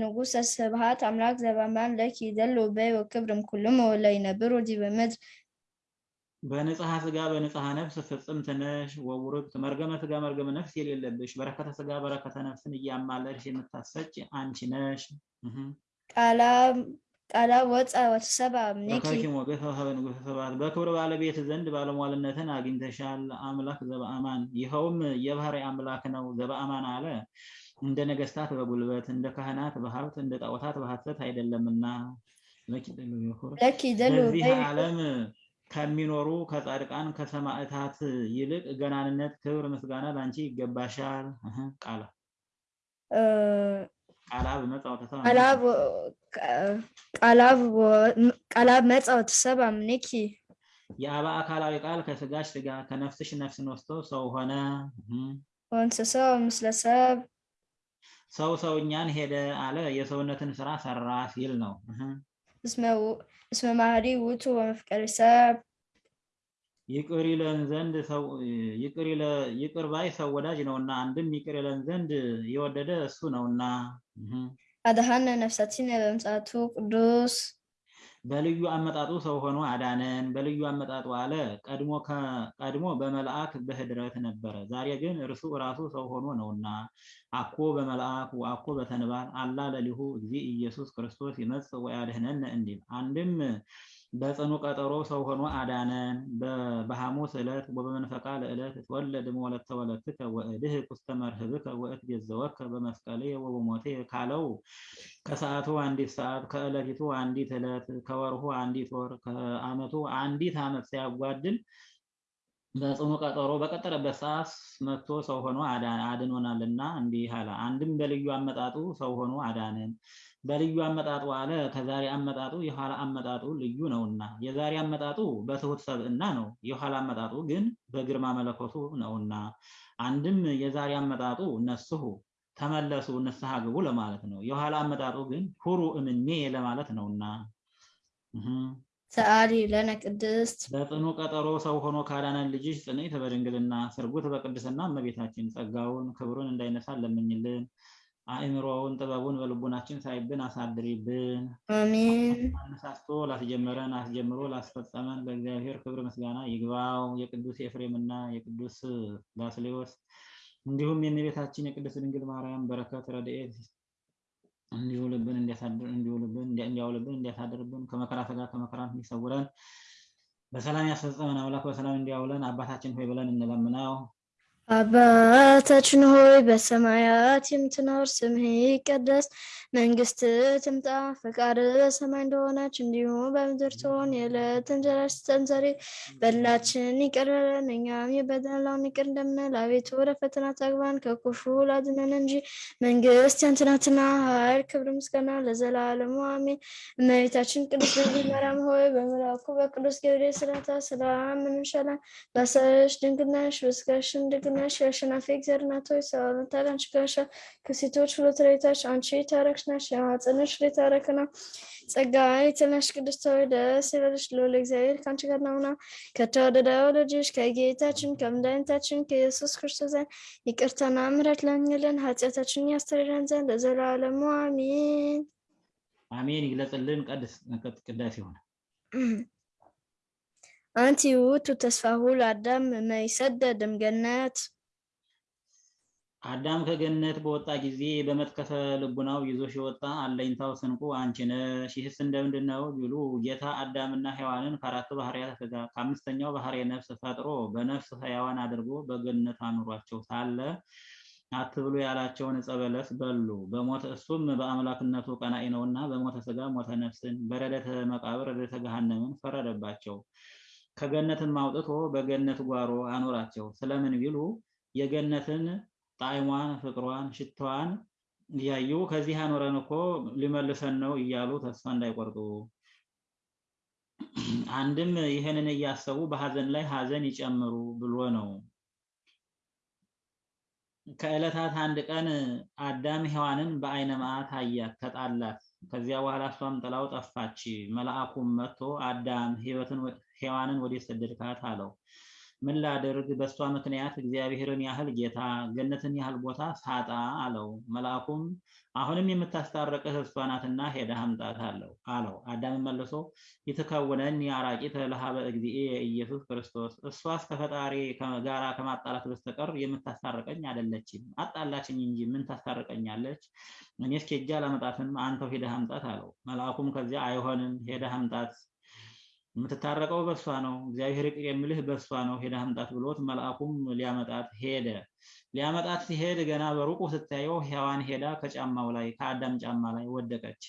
ንጉስ ስብሐት አምላክ ዘበአማን ለኪ ይደሉ በይ ወክብር እምኩሎሙ ወለይነብሩ ዲበ ምድር በንጽሐ ሥጋ በንጽሐ ነፍስ ፍጽምት ነሽ ወውርክት መርገመ ሥጋ መርገመ ነፍስ የሌለብሽ በረከተ ሥጋ በረከተ ነፍስን እያማለድሽ የምታሰጭ አንቺ ነሽ። ቃላ ወፃ ረከብኪ ሞገሰ ወሀበ ንጉሠ ስብሐት በክብር ባለቤት ዘንድ ባለሟልነትን አግኝተሻል። አምላክ ዘበአማን ይኸውም የባህሪ አምላክ ነው። ዘበአማን አለ። እንደ ነገስታት በጉልበት እንደ ካህናት በሀብት እንደ ጣዖታት በሐሰት አይደለምና። ለኪ በዚህ ዓለም ከሚኖሩ ከጻድቃን ከሰማዕታት ይልቅ ገናንነት፣ ክብር፣ ምስጋና ላንቺ ይገባሻል። ቃላ። ቃላ ቃላብ መፃ ወተሰብአ እምኔኪ የአባ አካላዊ ቃል ከስጋሽ ስጋ ከነፍስሽ ነፍስን ወስዶ ሰው ሆነ። ወእንስሳ ምስለ ሰብ ሰው ሰውኛን ሄደ አለ የሰውነትን ስራ ሰራ ሲል ነው። እስመ ማህሪ ውእቱ ወመፍቀሪ ሰብ ይቅር ይለን ዘንድ ሰው ይቅር ይለ- ይቅር ባይ ሰው ወዳጅ ነውና አንድም ይቅር ይለን ዘንድ የወደደ እሱ ነውና። እህ አድኀነ ነፍሳቲነ በምጽአቱ ቅዱስ። በልዩ አመጣጡ ሰው ሆኖ አዳነን። በልዩ አመጣጡ አለ። ቀድሞ ከ- ቀድሞ በመልአክ በህድረት ነበረ። ዛሬ ግን እርሱ ራሱ ሰው ሆኖ ነውና። አኮ በመልአክ ወአኮ በተንባል አላ ለሊሁ እግዚእ ኢየሱስ ክርስቶስ ይመጽእ ወያድኅነነ እንዲል። አንድም በጽኑ ቀጠሮ ሰው ሆኖ አዳነን። በሐሙስ ዕለት ወበመንፈቃ ለዕለት ትወለድ እምወለተ ወለትከ ወእድኅ ውስተ መርህብከ ወእትቤዘወከ በመስቀልየ ወበሞትየ ካለው ከሰዓቱ አንዲት ሰዓት ከዕለቲቱ አንዲት ዕለት ከወርሁ አንዲት ወር ከዓመቱ አንዲት ዓመት ሲያጓድል በጽኑ ቀጠሮ በቀጠረበት ሰዓት መጥቶ ሰው ሆኖ አድኖናልና እንዲህ አለ። አንድም በልዩ አመጣጡ ሰው ሆኖ አዳነን። በልዩ አመጣጡ አለ ከዛሬ አመጣጡ የኋላ አመጣጡ ልዩ ነውና፣ የዛሬ አመጣጡ በትሑት ሰብእና ነው፣ የኋላ አመጣጡ ግን በግርማ መለኮቱ ነውና። አንድም የዛሬ አመጣጡ ነስሑ ተመለሱ ንስሐ ግቡ ለማለት ነው። የኋላ አመጣጡ ግን ሁሩ እምኔ ለማለት ነውና ሰአሊ ለነ ቅድስት በጽኑ ቀጠሮ ሰው ሆኖ ካዳነን ልጅሽ ጽንዕት በድንግልና ስርጉት በቅድስና እመቤታችን ጸጋውን ክብሩን እንዳይነሳን ለምኝልን። አእምሮውን ጥበቡን በልቡናችን ሳይብን አሳድሪብን። አሜን። አነሳስቶ ላስጀመረን አስጀምሮ ላስፈጸመን ለእግዚአብሔር ክብር ምስጋና ይግባው። የቅዱስ ኤፍሬምና የቅዱስ ባስሌዎስ እንዲሁም የእመቤታችን የቅድስት ድንግል ማርያም በረከት ረድኤት እንዲውልብን እንዲያሳድር እንዲውልብን እንዲያውልብን እንዲያሳድርብን ከመከራ ስጋ ከመከራ እንዲሰውረን በሰላም ያስፈጸመን አምላክ በሰላም እንዲያውለን አባታችን ሆይ ብለን እንለምነው። አባታችን ሆይ በሰማያት የምትኖር ስምህ ይቀደስ፣ መንግስትህ ትምጣ፣ ፈቃድህ በሰማይ እንደሆነች እንዲሁም በምድር ትሆን። የዕለት እንጀራችንን ስጠን ዛሬ፣ በደላችንን ይቅር በለን እኛም የበደልነውን ይቅር እንደምንል፣ አቤቱ ወደ ፈተና አታግባን ከክፉ አድነን እንጂ መንግስት ያንተ ናትና፣ ኃይል፣ ክብር፣ ምስጋና ለዘላለሙ አሜን። እመቤታችን ቅድስት ድንግል ማርያም ሆይ በመልአኩ በቅዱስ ገብርኤል ሰላምታ ሰላም እንልሻለን። በሐሳብሽ ድንግል ነሽ፣ በሥጋሽም ድንግል የአሸናፊ እግዚአብሔር እናት ሆይ ሰላምታ ላንቺ ይገባሻል። ከሴቶች ተለይተሽ አንቺ የተባረክሽ ነሽ፣ የማኅፀንሽ ፍሬ የተባረከ ነው። ጸጋን የተመላሽ ቅድስት ሆይ ደስ ይበልሽ፣ ልዑል እግዚአብሔር ከአንቺ ጋር ነውና ከተወደደው ልጅሽ ከጌታችን ከመድኃኒታችን ከኢየሱስ ክርስቶስ ዘንድ ይቅርታና ምሕረት ለምኝልን ኃጢአታችንን ያስተሰርይልን ዘንድ ለዘላለሙ አሜን። አሜን። ይግለጽልን። ቀድስ ቅዳሴ ሆነ አንቲ ውእቱ ተስፋሁ ለአዳም እምይሰደድ እምገነት አዳም ከገነት በወጣ ጊዜ በመትከፈ ልቡናው ይዞሽ የወጣ አለኝታው ስንቁ አንቺ ነሽ። ይህስ እንደምንድን ነው ቢሉ ጌታ አዳምና ሔዋንን ከአራቱ ባህርያተ ሥጋ ከአምስተኛው ባህርየ ነፍስ ፈጥሮ በነፍስ ሕያዋን አድርጎ በገነት አኑሯቸው ሳለ አትብሉ ያላቸውን ዕፀ በለስ በሉ። በሞተ እሱም በአምላክነቱ ቀናኢ ነውና በሞተ ሥጋ ሞተ ነፍስን፣ በረደተ መቃብር ረደተ ገሃነምን ፈረደባቸው። ከገነትም አውጥቶ በገነት ጓሮ አኖራቸው። ስለምን ቢሉ የገነትን ጣዕሟን፣ ፍቅሯን፣ ሽታዋን እያዩ ከዚህ አኖረን እኮ ሊመልሰን ነው እያሉ ተስፋ እንዳይቆርጡ፣ አንድም ይህንን እያሰቡ በሐዘን ላይ ሐዘን ይጨምሩ ብሎ ነው። ከዕለታት አንድ ቀን አዳም ሔዋንን በዓይነ መዓት አያት፣ ተጣላት። ከዚያ በኋላ እሷም ጥላው ጠፋች። መልአኩም መጥቶ አዳም ሔዋንን ወዴት ሰደድካት አለው። ምን ላድርግ በእሷ ምክንያት እግዚአብሔርን ያህል ጌታ ገነትን ያህል ቦታ ሳጣ አለው። መልአኩም አሁንም የምታስታርቅህ እሷ ናትና ሄደህ አምጣት አለው አለው። አዳምን መልሶ ይትከውነኒ አራቂተ ለሀበ እግዚእየ ኢየሱስ ክርስቶስ፣ እሷስ ከፈጣሪ ጋራ ከማጣላት በስተቀር የምታስታርቀኝ አይደለችም። አጣላችኝ እንጂ ምን ታስታርቀኛለች? እኔስ ኬጃ አላመጣትም፣ አንተው ሄደህ አምጣት አለው። መልአኩም ከዚያ አይሆንም፣ ሄደህ አምጣት የምትታረቀው በእሷ ነው፣ እግዚአብሔር ይቅር የሚልህ በእሷ ነው፣ ሄደህ አምጣት ብሎት መልአኩም ሊያመጣት ሄደ። ሊያመጣት ሲሄድ ገና በሩቁ ስታየው ሔዋን ሄዳ ከጫማው ላይ ከአዳም ጫማ ላይ ወደቀች።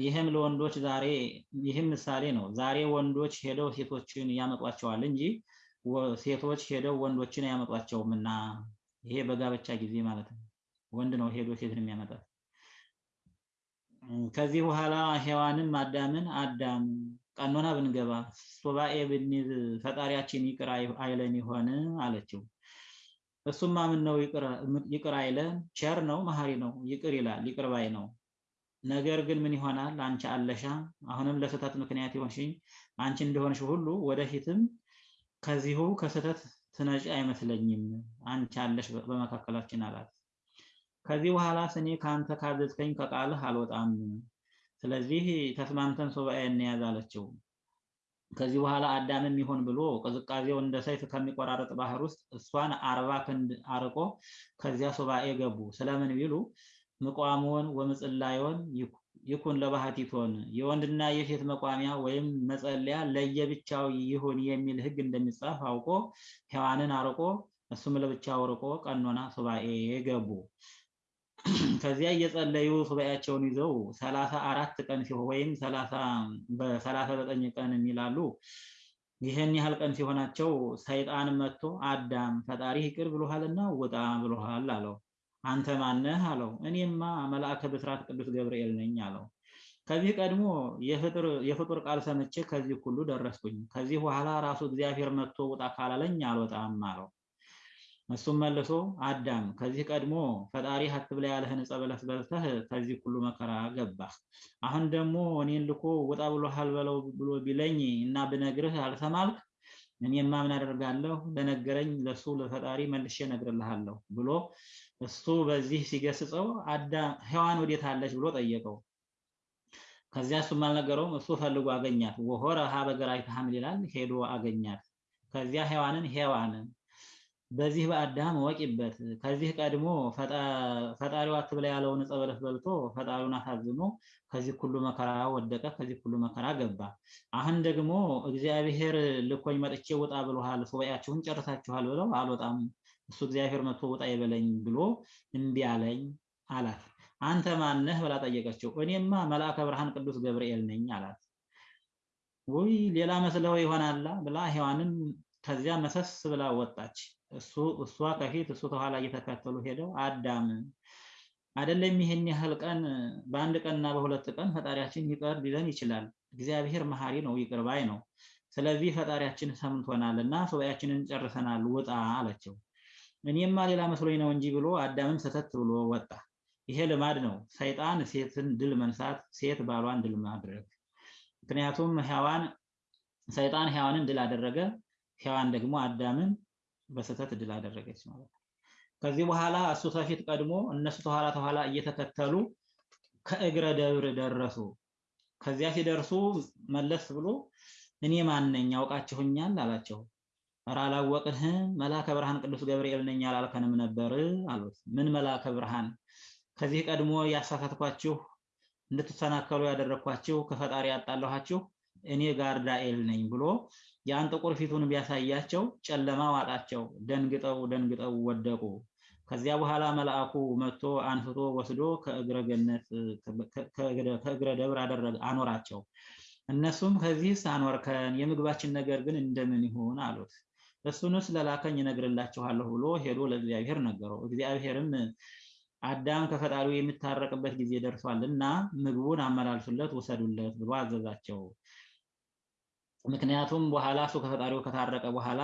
ይህም ለወንዶች ዛሬ ይህም ምሳሌ ነው። ዛሬ ወንዶች ሄደው ሴቶችን ያመጧቸዋል እንጂ ሴቶች ሄደው ወንዶችን አያመጧቸውም። እና ይሄ በጋብቻ ጊዜ ማለት ነው። ወንድ ነው ሄዶ ሴትን የሚያመጣት። ከዚህ በኋላ ሔዋንም አዳምን አዳም ቀኖና ብንገባ ሱባኤ ብንይዝ ፈጣሪያችን ይቅር አይለን ይሆን አለችው። እሱማ ምን ነው ይቅር አይለን? ቸር ነው፣ መሐሪ ነው፣ ይቅር ይላል፣ ይቅር ባይ ነው። ነገር ግን ምን ይሆናል? አንቺ አለሽ አሁንም ለስህተት ምክንያት ይሆንሽኝ አንቺ እንደሆንሽ ሁሉ ወደፊትም ከዚሁ ከስህተት ትነጪ አይመስለኝም። አንቺ አለሽ በመካከላችን አላት። ከዚህ በኋላ እኔ ከአንተ ካዘዝከኝ ከቃልህ አልወጣም። ስለዚህ ተስማምተን ሱባኤ እንያዝ አለችው። ከዚህ በኋላ አዳምም ይሆን ብሎ ቅዝቃዜው እንደ ሰይፍ ከሚቆራረጥ ባህር ውስጥ እሷን አርባ ክንድ አርቆ ከዚያ ሱባኤ ገቡ። ስለምን ቢሉ ምቋሞን ወምጽላዮን ይኩን ለባህቲቶን የወንድና የሴት መቋሚያ ወይም መጸለያ ለየብቻው ይሁን የሚል ሕግ እንደሚጻፍ አውቆ ሔዋንን አርቆ እሱም ለብቻው ርቆ ቀኖና ሱባኤ ገቡ። ከዚያ እየጸለዩ ሱባኤያቸውን ይዘው ሰላሳ አራት ቀን ሲሆን ወይም በሰላሳ ዘጠኝ ቀን የሚላሉ ይህን ያህል ቀን ሲሆናቸው ሰይጣን መጥቶ አዳም ፈጣሪ ይቅር ብሎሃልና ውጣ ብሎሃል አለው። አንተ ማነህ አለው። እኔማ መልአከ ብስራት ቅዱስ ገብርኤል ነኝ አለው። ከዚህ ቀድሞ የፍጡር ቃል ሰምቼ ከዚህ ሁሉ ደረስኩኝ። ከዚህ በኋላ ራሱ እግዚአብሔር መጥቶ ውጣ ካላለኝ አልወጣም አለው። እሱም መልሶ አዳም ከዚህ ቀድሞ ፈጣሪ አትብላ ያለህን ዕፀ በለስ በልተህ ከዚህ ሁሉ መከራ ገባህ። አሁን ደግሞ እኔን ልኮ ውጣ ብሎሃል በለው ብሎ ቢለኝ እና ብነግርህ አልሰማልክ እኔማ ምን አደርጋለሁ? ለነገረኝ ለሱ ለፈጣሪ መልሼ እነግርልሃለሁ ብሎ እሱ በዚህ ሲገስጸው አዳም ሔዋን ወዴት አለች ብሎ ጠየቀው። ከዚያ እሱም አልነገረውም። እሱ ፈልጎ አገኛት። ወሆረ ሀበ ገራይተ ሐምል ይላል። ሄዶ አገኛት። ከዚያ ሔዋንን ሔዋንን በዚህ በአዳም ወቂበት ከዚህ ቀድሞ ፈጣሪው አትብላ ያለውን ዕፀ በለስ በልቶ ፈጣሪውን አሳዝኖ ከዚህ ሁሉ መከራ ወደቀ፣ ከዚህ ሁሉ መከራ ገባ። አሁን ደግሞ እግዚአብሔር ልኮኝ መጥቼ ውጣ ብሎሃል፣ ሱባኤያችሁን ጨርሳችኋል ብለው አልወጣም፣ እሱ እግዚአብሔር መጥቶ ውጣ ይበለኝ ብሎ እምቢ አለኝ አላት። አንተ ማነህ ብላ ጠየቀችው። እኔማ መልአከ ብርሃን ቅዱስ ገብርኤል ነኝ አላት። ውይ ሌላ መስለው ይሆናላ ብላ ሔዋንን ከዚያ መሰስ ብላ ወጣች። እሱ እሷ ከፊት እሱ ከኋላ እየተከተሉ ሄደው አዳም አይደለም ይሄን ያህል ቀን በአንድ ቀንና በሁለት ቀን ፈጣሪያችን ይቅር ሊለን ይችላል። እግዚአብሔር መሐሪ ነው፣ ይቅር ባይ ነው። ስለዚህ ፈጣሪያችን ሰምቶናል እና ሱባኤያችንን ጨርሰናል፣ ውጣ አለችው። እኔማ ሌላ መስሎኝ ነው እንጂ ብሎ አዳምም ሰተት ብሎ ወጣ። ይሄ ልማድ ነው፣ ሰይጣን ሴትን ድል መንሳት፣ ሴት ባሏን ድል ማድረግ። ምክንያቱም ሔዋን ሰይጣን ሔዋንን ድል አደረገ፣ ሔዋን ደግሞ አዳምን በስህተት ድል አደረገች ማለት ነው። ከዚህ በኋላ እሱ ከፊት ቀድሞ እነሱ ተኋላ ተኋላ እየተከተሉ ከእግረ ደብር ደረሱ። ከዚያ ሲደርሱ መለስ ብሎ እኔ ማን ነኝ ያውቃችሁኛል አላቸው። ኧረ አላወቅንህም፣ መልአከ ብርሃን ቅዱስ ገብርኤል ነኝ አላልከንም ነበር አሉት። ምን መልአከ ብርሃን? ከዚህ ቀድሞ ያሳሳትኳችሁ እንድትሰናከሉ ያደረግኳችሁ ከፈጣሪ ያጣላኋችሁ እኔ ጋርዳኤል ነኝ ብሎ ያን ጥቁር ፊቱን ቢያሳያቸው ጨለማ ዋጣቸው። ደንግጠው ደንግጠው ወደቁ። ከዚያ በኋላ መልአኩ መጥቶ አንስቶ ወስዶ ከእግረ ገነት ከእግረ ደብር አደረገ አኖራቸው። እነሱም ከዚህስ አኖርከን የምግባችን ነገር ግን እንደምን ይሁን አሉት። እሱንስ ለላከኝ እነግርላችኋለሁ ብሎ ሄዶ ለእግዚአብሔር ነገረው። እግዚአብሔርም አዳም ከፈጣሪው የሚታረቅበት ጊዜ ደርሷልና ምግቡን አመላልሱለት ውሰዱለት ብሎ አዘዛቸው። ምክንያቱም በኋላ እሱ ከፈጣሪው ከታረቀ በኋላ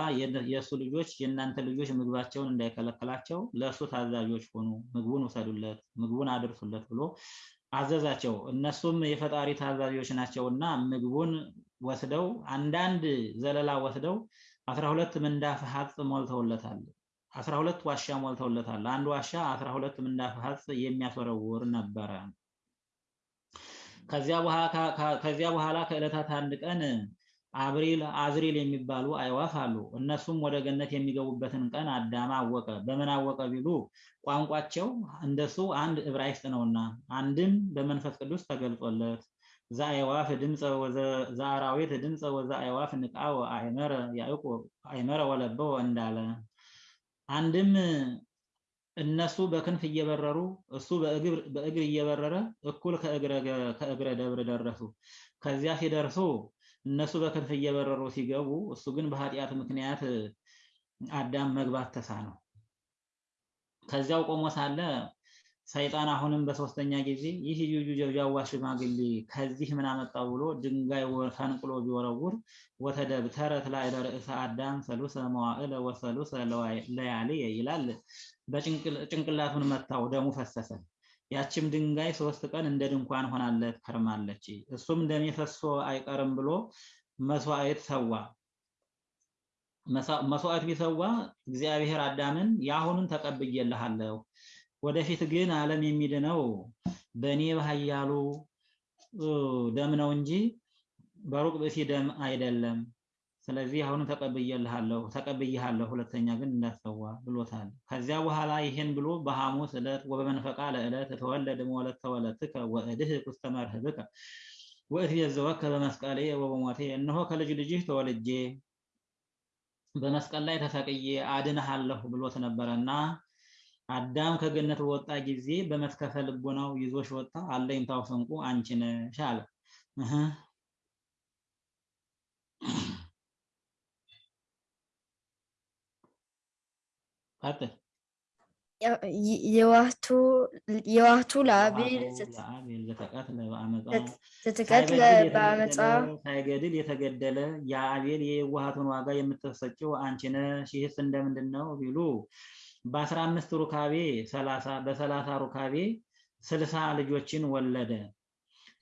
የእሱ ልጆች የእናንተ ልጆች ምግባቸውን እንዳይከለክላቸው ለእሱ ታዛዦች ሆኑ፣ ምግቡን ውሰዱለት፣ ምግቡን አድርሱለት ብሎ አዘዛቸው። እነሱም የፈጣሪ ታዛዦች ናቸውና ምግቡን ወስደው አንዳንድ ዘለላ ወስደው አስራ ሁለት ምንዳፍ ሀጽ ሞልተውለታል። አስራ ሁለት ዋሻ ሞልተውለታል። አንድ ዋሻ አስራ ሁለት ምንዳፍ ሀጽ የሚያስወረውር ነበረ። ከዚያ በኋላ ከዕለታት አንድ ቀን አብሪል አዝሪል የሚባሉ አይዋፍ አሉ። እነሱም ወደ ገነት የሚገቡበትን ቀን አዳም አወቀ። በምን አወቀ ቢሉ ቋንቋቸው እንደሱ አንድ ዕብራይስጥ ነውና፣ አንድም በመንፈስ ቅዱስ ተገልጾለት ዘአዕዋፍ ድምፀ ዘአራዊት ድምፀ ወዘአዕዋፍ ንቃወ አእመረ ወለበወ እንዳለ አንድም እነሱ በክንፍ እየበረሩ እሱ በእግር እየበረረ እኩል ከእግረ ደብር ደረሱ። ከዚያ ሲደርሱ እነሱ በክንፍ እየበረሩ ሲገቡ እሱ ግን በኃጢአት ምክንያት አዳም መግባት ተሳነው። ከዚያው ቆሞ ሳለ ሰይጣን አሁንም በሶስተኛ ጊዜ ይህ ዩዩ ጀብጃዋ ሽማግሌ ከዚህ ምን አመጣው ብሎ ድንጋይ ፈንቅሎ ቢወረውር ወተደብተረት ላይ ርእሰ አዳም ሰሉሰ መዋዕለ ወሰሉሰ ለያልየ ይላል። በጭንቅላቱን መታው፣ ደሙ ፈሰሰ። ያችም ድንጋይ ሶስት ቀን እንደ ድንኳን ሆናለት ከርማለች። እሱም ደሜ አይቀርም ብሎ መስዋዕት ሰዋ። መስዋዕት ቢሰዋ እግዚአብሔር አዳምን የአሁኑን ተቀብዬልሃለሁ ወደፊት ግን ዓለም የሚድነው በእኔ በኃያሉ ደም ነው እንጂ በሩቅ ብእሲ ደም አይደለም። ስለዚህ አሁን ተቀብዬልሃለሁ ተቀብዬሃለሁ፣ ሁለተኛ ግን እንዳትሰዋ ብሎታል። ከዚያ በኋላ ይሄን ብሎ በሐሙስ ዕለት ወበመንፈቃ ለዕለት ተወለደ መወለድ ተወለድከ ወእድህ ውስተ መርህብከ ወእትቤዘወከ በመስቀሌ ወበሞቴ እነሆ ከልጅ ልጅህ ተወልጄ በመስቀል ላይ ተሰቅዬ አድንሃለሁ ብሎት ነበረና አዳም ከገነት በወጣ ጊዜ በመትከፈ ልቦናው ይዞሽ ወጣ። አለኝታው ስንቁ አንቺ ነሽ አለ። የዋህቱ ለአቤል ለአቤል ዘተቀትለ በአመፃ ሳይገድል የተገደለ የአቤል የዋሃቱን ዋጋ የምትሰጪው አንቺ ነሽ። ይህስ እንደምንድን ነው ቢሉ በአስራ አምስት ሩካቤ ሰላሳ በሰላሳ ሩካቤ ስልሳ ልጆችን ወለደ።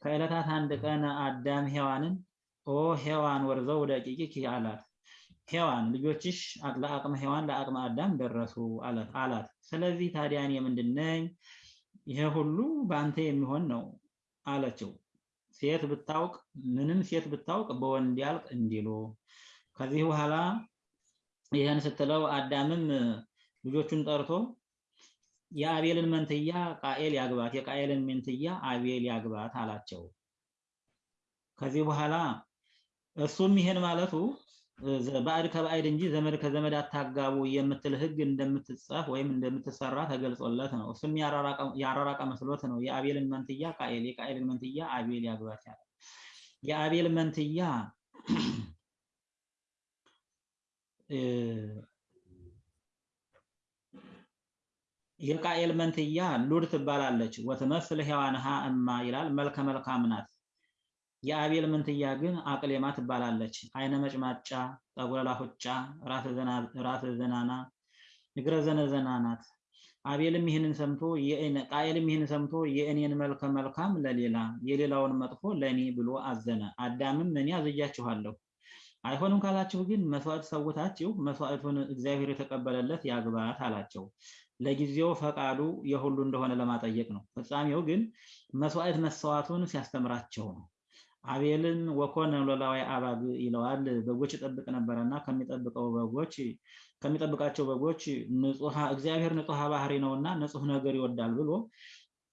ከዕለታት አንድ ቀን አዳም ሔዋንን ኦ ሔዋን ወርዘው ደቂቂኪ አላት። ሔዋን ልጆችሽ ለአቅመ ሔዋን ለአቅመ አዳም ደረሱ አላት ስለዚህ ታዲያ እኔ ምንድን ነኝ? ይሄ ሁሉ በአንተ የሚሆን ነው አለችው። ሴት ብታውቅ ምንም ሴት ብታውቅ በወንድ ያልቅ እንዲሉ ከዚህ በኋላ ይህን ስትለው አዳምም ልጆቹን ጠርቶ የአቤልን መንትያ ቃኤል ያግባት፣ የቃኤልን መንትያ አቤል ያግባት አላቸው። ከዚህ በኋላ እሱም ይሄን ማለቱ ባዕድ ከባዕድ እንጂ ዘመድ ከዘመድ አታጋቡ የምትል ሕግ እንደምትጻፍ ወይም እንደምትሰራ ተገልጾለት ነው። እሱም ያራራቀ መስሎት ነው። የአቤልን መንትያ ቃኤል፣ የቃኤልን መንትያ አቤል ያግባት ያለ የአቤል መንትያ <clears throat> የቃኤል መንትያ ሉድ ትባላለች። ወትመስል ሔዋንሃ እማ ይላል መልከ መልካም ናት። የአቤል መንትያ ግን አቅሌማ ትባላለች። አይነ መጭማጫ፣ ጠጉረ ላሁጫ፣ ራስ ዘናና፣ እግረ ዘነዘና ናት። አቤልም ይህንን ሰምቶ ቃኤልም ይህንን ሰምቶ የእኔን መልከ መልካም ለሌላ የሌላውን መጥፎ ለእኔ ብሎ አዘነ። አዳምም እኔ አዝዣችኋለሁ አይሆንም ካላችሁ ግን መስዋዕት ሰውታችሁ መስዋዕቱን እግዚአብሔር የተቀበለለት ያግባት አላቸው። ለጊዜው ፈቃዱ የሁሉ እንደሆነ ለማጠየቅ ነው። ፍጻሜው ግን መስዋዕት መሰዋቱን ሲያስተምራቸው ነው። አቤልን ወኮነ ሎላዊ አባግ ይለዋል። በጎች ይጠብቅ ነበረና ከሚጠብቀው በጎች ከሚጠብቃቸው በጎች እግዚአብሔር ንጹሐ ባህሪ ነውና ንጹሕ ነገር ይወዳል ብሎ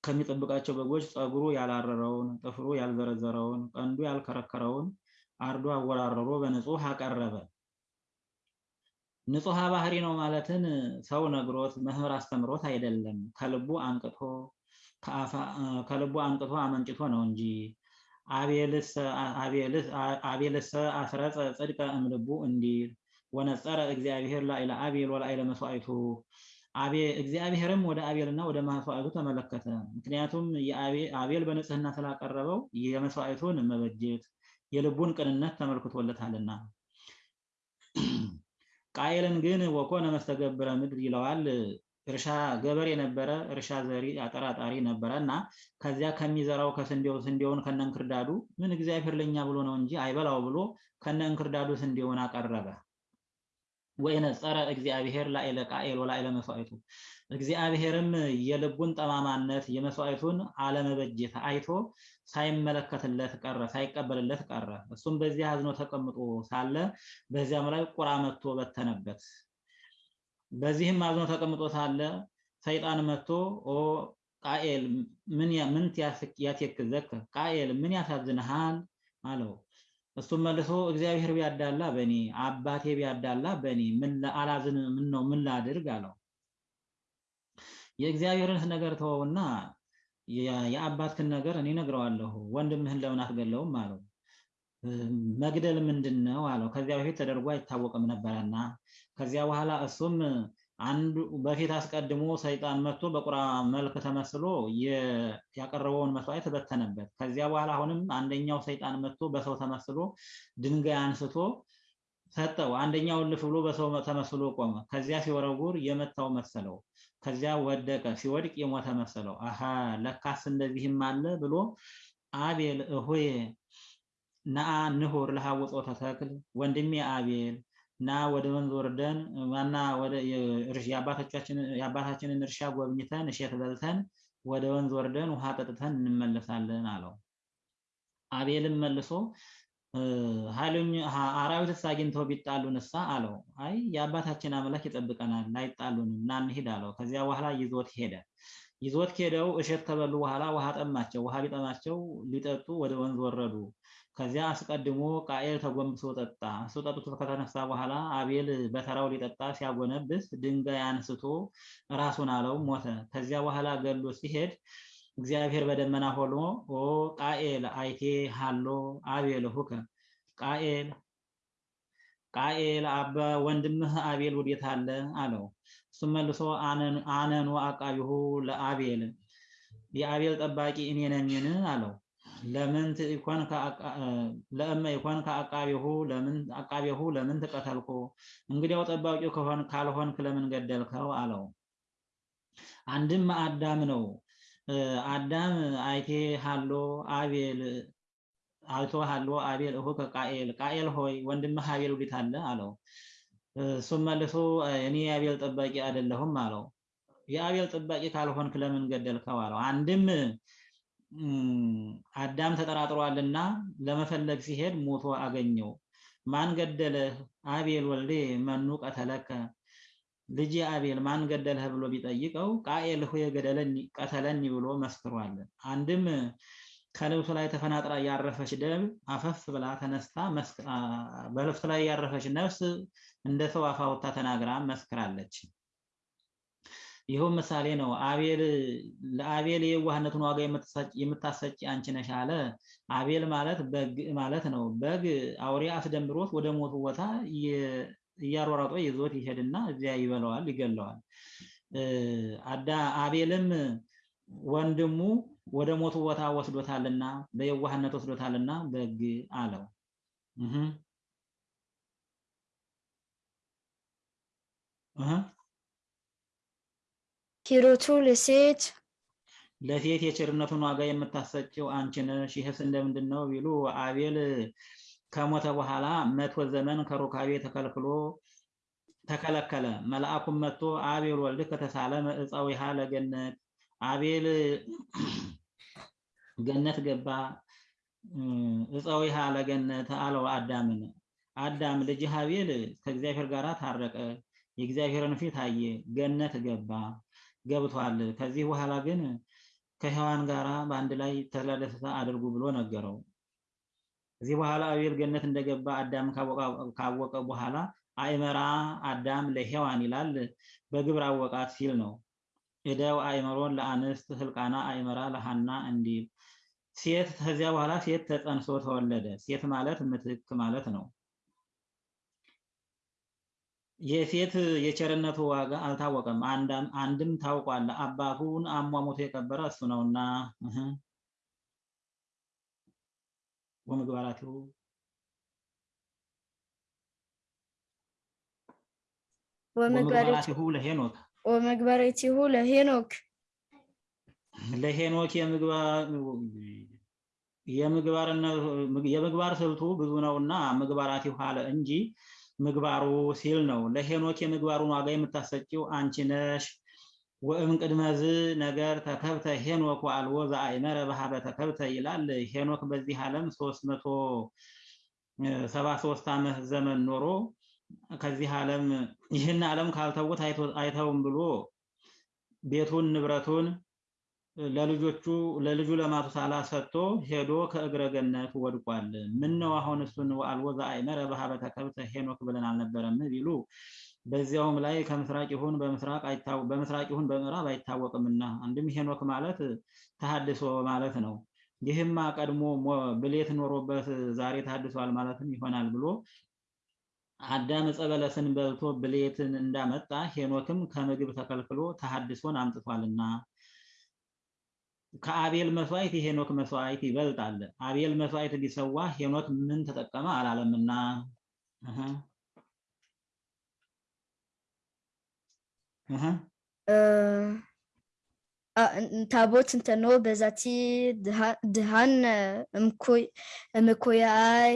ከሚጠብቃቸው በጎች ፀጉሩ ያላረረውን፣ ጥፍሩ ያልዘረዘረውን፣ ቀንዱ ያልከረከረውን አርዶ አወራረሮ በንጹህ አቀረበ። ንጹሐ ባህሪ ነው ማለትን ሰው ነግሮት መምህር አስተምሮት አይደለም፣ ከልቡ አንቅቶ ከልቡ አንቅቶ አመንጭቶ ነው እንጂ አቤልሰ አስረጸ ጽድቀ እምልቡ እንዲል ወነጸረ እግዚአብሔር ላዕለ አቤል ወላዕለ መስዋዕቱ እግዚአብሔርም ወደ አቤልና ወደ መስዋዕቱ ተመለከተ። ምክንያቱም አቤል በንጽህና ስላቀረበው የመስዋዕቱን መበጀት የልቡን ቅንነት ተመልክቶለታልና። <clears throat> ቃየልን ግን ወኮነ መስተገብረ ምድር ይለዋል። እርሻ ገበሬ ነበረ፣ እርሻ ዘሪ አጠራጣሪ ነበረ እና ከዚያ ከሚዘራው ከስንዴው ስንዴውን ከነ እንክርዳዱ ምን እግዚአብሔር ለኛ ብሎ ነው እንጂ አይበላው ብሎ ከነ እንክርዳዱ ስንዴውን አቀረበ። ወይነጸረ እግዚአብሔር ላዕለ ቃኤል ወላዕለ መስዋዕቱ እግዚአብሔርም የልቡን ጠማማነት የመስዋዕቱን አለመበጀት አይቶ ሳይመለከትለት ቀረ፣ ሳይቀበልለት ቀረ። እሱም በዚያ አዝኖ ተቀምጦ ሳለ በዚያም ላይ ቁራ መጥቶ በተነበት። በዚህም አዝኖ ተቀምጦ ሳለ ሰይጣን መጥቶ ኦ ቃኤል ምን ምን ያትክዘከ ቃኤል ምን ያሳዝንሃል አለው። እሱም መልሶ እግዚአብሔር ቢያዳላ በእኔ አባቴ ቢያዳላ በእኔ ምን አላዝን ምን ነው ምን ላድርግ አለው። የእግዚአብሔርን ነገር ተወውና የአባትክን ነገር እኔ ነግረዋለሁ። ወንድምህን ለምን አትገለውም አለው። መግደል ምንድን ነው አለው። ከዚያ በፊት ተደርጎ አይታወቅም ነበረና ከዚያ በኋላ እሱም አንዱ በፊት አስቀድሞ ሰይጣን መጥቶ በቁራ መልክ ተመስሎ ያቀረበውን መስዋዕት በተነበት። ከዚያ በኋላ አሁንም አንደኛው ሰይጣን መጥቶ በሰው ተመስሎ ድንጋይ አንስቶ ሰጠው። አንደኛው እልፍ ብሎ በሰው ተመስሎ ቆመ። ከዚያ ሲወረውር የመታው መሰለው። ከዚያ ወደቀ። ሲወድቅ የሞተ መሰለው። አሃ ለካስ እንደዚህም አለ ብሎ አቤል እሆዬ ነአ ንሁር ለሐውጾ ተተክል ወንድሜ አቤል ና ወደ ወንዝ ወርደን ዋና ወደ የአባታችንን እርሻ ጎብኝተን እሸት በልተን ወደ ወንዝ ወርደን ውሃ ጠጥተን እንመለሳለን አለው። አቤልም መልሶ ኃይሉኝ አራዊትስ አግኝተው ቢጣሉን እሳ አለው። አይ የአባታችን አምላክ ይጠብቀናል ላይጣሉንም እና እንሂድ አለው። ከዚያ በኋላ ይዞት ሄደ። ይዞት ሄደው እሸት ከበሉ በኋላ ውሃ ጠማቸው። ውሃ ቢጠማቸው ሊጠጡ ወደ ወንዝ ወረዱ። ከዚያ አስቀድሞ ቃኤል ተጎንብሶ ጠጣ። እሱ ከተነሳ በኋላ አቤል በተራው ሊጠጣ ሲያጎነብስ ድንጋይ አንስቶ ራሱን አለው፣ ሞተ። ከዚያ በኋላ ገሎ ሲሄድ እግዚአብሔር በደመና ሆኖ ኦ ቃኤል አይቴ ሃሎ አቤል ሁከ ቃኤል ቃኤል አባ ወንድምህ አቤል ወዴት አለ አለው። እሱ እሱም መልሶ አነኑ አቃቢሁ ለአቤል የአቤል ጠባቂ እኔ ነኝን አለው። ለምን ይኮን ለእመ ይኮን ከአቃቤሁ ለምን አቃቤሁ ለምን ተቀተልኩ? እንግዲያው ጠባቂው ከሆን ካልሆንክ ለምን ገደልከው አለው። አንድም አዳም ነው። አዳም አይቴ ሃሎ አቤል አይቶ ሃሎ አቤል እሁ ከቃኤል ቃኤል ሆይ ወንድምህ አቤል ወዴት አለ አለው። እሱም መልሶ እኔ የአቤል ጠባቂ አይደለሁም አለው። የአቤል ጠባቂ ካልሆንክ ለምን ገደልከው አለው። አንድም አዳም ተጠራጥሯልና ለመፈለግ ሲሄድ ሞቶ አገኘው። ማን ገደለህ? አቤል ወልዴ መኑ ቀተለከ ልጅ አቤል ማን ገደለህ ብሎ ቢጠይቀው ቃኤል ሆይ ቀተለኒ ብሎ መስክሯል። አንድም ከልብሱ ላይ ተፈናጥራ ያረፈች ደም አፈፍ ብላ ተነስታ በልብሱ ላይ ያረፈች ነፍስ እንደ ሰው አፍ አውጥታ ተናግራ መስክራለች። ይኸው ምሳሌ ነው። አቤል ለአቤል የዋህነቱን ዋጋ የምታሰጪ አንቺ ነሽ አለ። አቤል ማለት በግ ማለት ነው። በግ አውሬ አስደንብሮት ወደ ሞቱ ቦታ እያሯሯጦ ይዞት ይሄድና እዚያ ይበላዋል፣ ይገለዋል። አዳ አቤልም ወንድሙ ወደ ሞቱ ቦታ ወስዶታልና በየዋህነት ወስዶታልና በግ አለው። ሂሩቱ ለሴት ለሴት የቸርነቱን ዋጋ የምታሰጭው አንቺ ነሽ። ይህስ እንደምንድን ነው ቢሉ አቤል ከሞተ በኋላ መቶ ዘመን ከሩካቤ ተከልክሎ ተከለከለ። መልአኩም መጥቶ አቤል ወልድ ከተሳለ እፀዊሃ ለገነት አቤል ገነት ገባ። እፀዊሃ ለገነት አለው አዳምን። አዳም ልጅህ አቤል ከእግዚአብሔር ጋር ታረቀ፣ የእግዚአብሔርን ፊት አየ፣ ገነት ገባ ገብቷል። ከዚህ በኋላ ግን ከሔዋን ጋራ በአንድ ላይ ተድላ ደስታ አድርጉ ብሎ ነገረው። ከዚህ በኋላ አቤል ገነት እንደገባ አዳም ካወቀ በኋላ አይመራ አዳም ለሔዋን ይላል በግብር አወቃት ሲል ነው። እደው አይመሮን ለአንስት ህልቃና አይመራ ለሃና እንዲል ሴት ከዚያ በኋላ ሴት ተጸንሶ ተወለደ። ሴት ማለት ምትክ ማለት ነው። የሴት የቸርነቱ ዋጋ አልታወቀም። አንድም ታውቋል። አባቱን አሟሙቶ የቀበረ እሱ ነውና ወምግባራቲሁ ወምግባራቲሁ ለሄኖክ ወመግበሬቲሁ ለሄኖክ ለሄኖክ የምግባር ስልቱ ብዙ ነውና ምግባራቲሁ አለ እንጂ ምግባሩ ሲል ነው። ለሄኖክ የምግባሩን ዋጋ የምታሰጪው አንቺ ነሽ። ወእም ቅድመዝ ነገር ተከብተ ሄኖክ ወአልቦ ዘአእመረ በሀበ ተከብተ ይላል። ሄኖክ በዚህ ዓለም ሶስት መቶ ሰባ ሶስት ዓመት ዘመን ኖሮ ከዚህ ዓለም ይህን ዓለም ካልተውት አይተውም ብሎ ቤቱን ንብረቱን ለልጆቹ ለልጁ ለማቱሳላ ሰጥቶ ሄዶ ከእግረ ገነት ወድቋል። ምን አሁን እሱን ወአልቦ ዘአእመረ በሀበ ተከብተ ሄኖክ ብለን አልነበረም ቢሉ በዚያውም ላይ ከምስራቅ ይሁን በምስራቅ በምስራቅ ይሁን በምዕራብ አይታወቅምና አንድም ሄኖክ ማለት ተሐድሶ ማለት ነው። ይህማ ቀድሞ ብሌት ኖሮበት ዛሬ ተሐድሷል ማለትም ይሆናል ብሎ አዳም ዕፀ በለስን በልቶ ብሌትን እንዳመጣ ሄኖክም ከምግብ ተከልክሎ ተሐድሶን አምጥቷልና ከአቤል መስዋዕት የሄኖክ መስዋዕት ይበልጣል። አቤል መስዋዕት ቢሰዋ ሄኖክ ምን ተጠቀመ አላለምና። ታቦት እንተኖ በዛቲ ድሃን እምኮያይ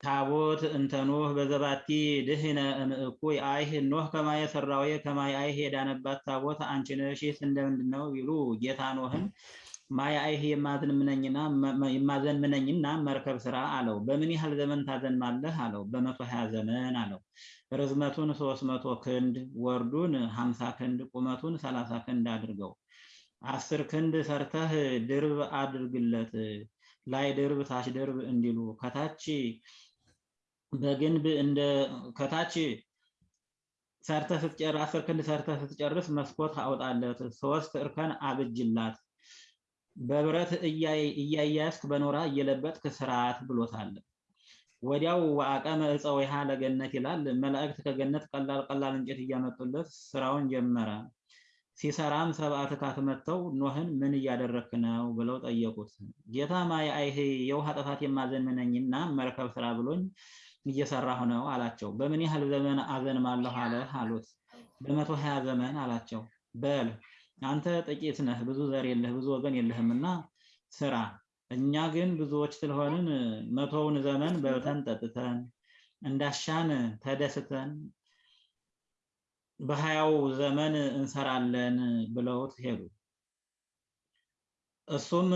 ታቦት እንተኖህ በዘባቲ ድህነ እምእኩይ አይህ ኖህ ከማየ ሰራዊ ከማየ አይህ የዳነባት ታቦት አንቺ ነሽ። ይህስ እንደምንድን ነው ቢሉ ጌታ ኖህን ማየ አይህ የማዘን ምነኝና መርከብ ስራ አለው። በምን ያህል ዘመን ታዘንማለህ አለው። በመቶ ሀያ ዘመን አለው። ርዝመቱን ሶስት መቶ ክንድ ወርዱን ሀምሳ ክንድ ቁመቱን ሰላሳ ክንድ አድርገው አስር ክንድ ሰርተህ ድርብ አድርግለት ላይ ድርብ ታች ድርብ እንዲሉ ከታች በግንብ እንደ ከታች ሰርተህ ስትጨርስ አስር ክንድ ሰርተህ ስትጨርስ መስኮት አውጣለት። ሶስት እርከን አብጅላት። በብረት እያያዝክ በኖራ እየለበጥክ ስርዓት ብሎታል። ወዲያው ወአቀመ ዕፀ ወይሃ ለገነት ይላል። መላእክት ከገነት ቀላል ቀላል እንጨት እያመጡለት ስራውን ጀመረ። ሲሰራም ሰብአ ትካት መጥተው ኖህን ምን እያደረክ ነው ብለው ጠየቁት። ጌታ ማየ አይህ የውሃ ጥፋት የማዘንነኝና መርከብ ስራ ብሎኝ እየሰራሁ ነው አላቸው። በምን ያህል ዘመን አዘንማለሁ አለህ አሉት። በመቶ ሀያ ዘመን አላቸው። በል አንተ ጥቂት ነህ፣ ብዙ ዘር የለህ፣ ብዙ ወገን የለህምና ስራ። እኛ ግን ብዙዎች ስለሆንን መቶውን ዘመን በልተን ጠጥተን እንዳሻን ተደስተን በሀያው ዘመን እንሰራለን ብለውት ሄዱ። እሱም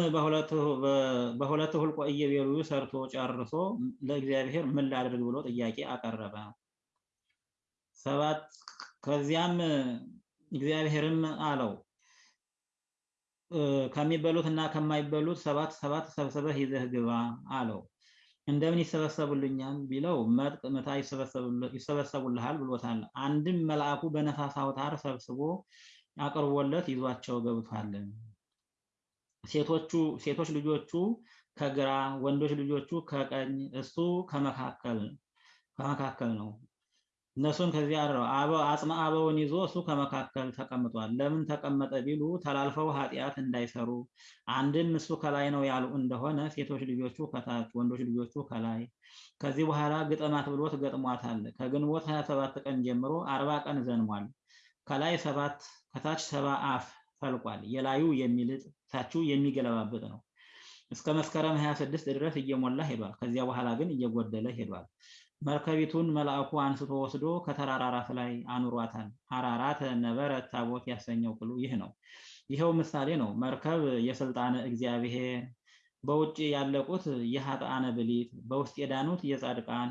በሁለት ሁልቆ ኢዮቤልዩ ሰርቶ ጨርሶ ለእግዚአብሔር ምን ላድርግ ብሎ ጥያቄ አቀረበ። ሰባት ከዚያም እግዚአብሔርም አለው ከሚበሉት እና ከማይበሉት ሰባት ሰባት ሰብስበህ ይዘህ ግባ አለው። እንደምን ይሰበሰቡልኛል ቢለው መጥቅ ምታ ይሰበሰቡልሃል ብሎታል። አንድም መልአኩ በነፋስ አውታር ሰብስቦ አቅርቦለት ይዟቸው ገብቷል። ሴቶቹ ሴቶች ልጆቹ ከግራ ወንዶች ልጆቹ ከቀኝ እሱ ከመካከል ከመካከል ነው። እነሱን ከዚህ አድረው አጽመ አበውን ይዞ እሱ ከመካከል ተቀምጧል። ለምን ተቀመጠ ቢሉ ተላልፈው ኃጢአት እንዳይሰሩ አንድም እሱ ከላይ ነው ያሉ እንደሆነ ሴቶች ልጆቹ ከታች ወንዶች ልጆቹ ከላይ። ከዚህ በኋላ ግጠማት ብሎት ገጥሟታል። ከግንቦት 27 ቀን ጀምሮ አርባ ቀን ዘንሟል። ከላይ ሰባት ከታች ሰባ አፍ ፈልቋል። የላዩ የሚልጥ ታቹ የሚገለባበጥ ነው። እስከ መስከረም 26 ድረስ እየሞላ ሄዷል። ከዚያ በኋላ ግን እየጎደለ ሄዷል። መርከቢቱን መልአኩ አንስቶ ወስዶ ከተራራ ራስ ላይ አኑሯታል። አራራተ ነበረ ታቦት ያሰኘው ቅሉ ይህ ነው። ይኸው ምሳሌ ነው። መርከብ የስልጣነ እግዚአብሔር፣ በውጭ ያለቁት የኃጥአነ ብሊት፣ በውስጥ የዳኑት የጻድቃን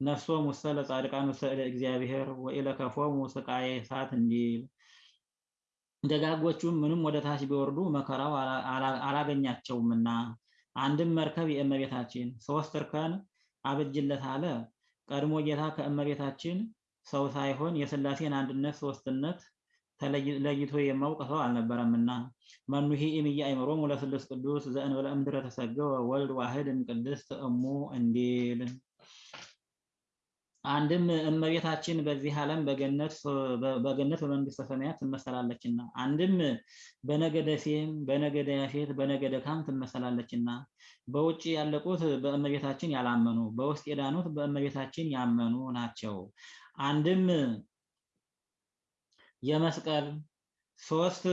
ነፍሶም ውስተ ለጻድቃን ውስተ እግዚአብሔር ወኢለከፎሙ ስቃየ እሳት እንዲል ደጋጎቹም ምንም ወደ ታች ቢወርዱ መከራው አላገኛቸውምና አንድም መርከብ የእመቤታችን ሶስት እርከን አብጅለት አለ። ቀድሞ ጌታ ከእመቤታችን ሰው ሳይሆን የሥላሴን አንድነት ሶስትነት ለይቶ የማውቅ ሰው አልነበረምና መኑሂ እምየ አእምሮሙ ለስሉስ ቅዱስ ዘእንበለ እምድረ ተሰገወ ወልድ ዋህድ እምቅድስት እሙ እንዲል አንድም እመቤታችን በዚህ ዓለም በገነት በገነት በመንግስተ ሰማያት ትመሰላለችና፣ አንድም በነገደ ሴም፣ በነገደ ያፌት፣ በነገደ ካም ትመሰላለችና፣ በውጭ ያለቁት በእመቤታችን ያላመኑ፣ በውስጥ የዳኑት በእመቤታችን ያመኑ ናቸው። አንድም የመስቀል ሶስት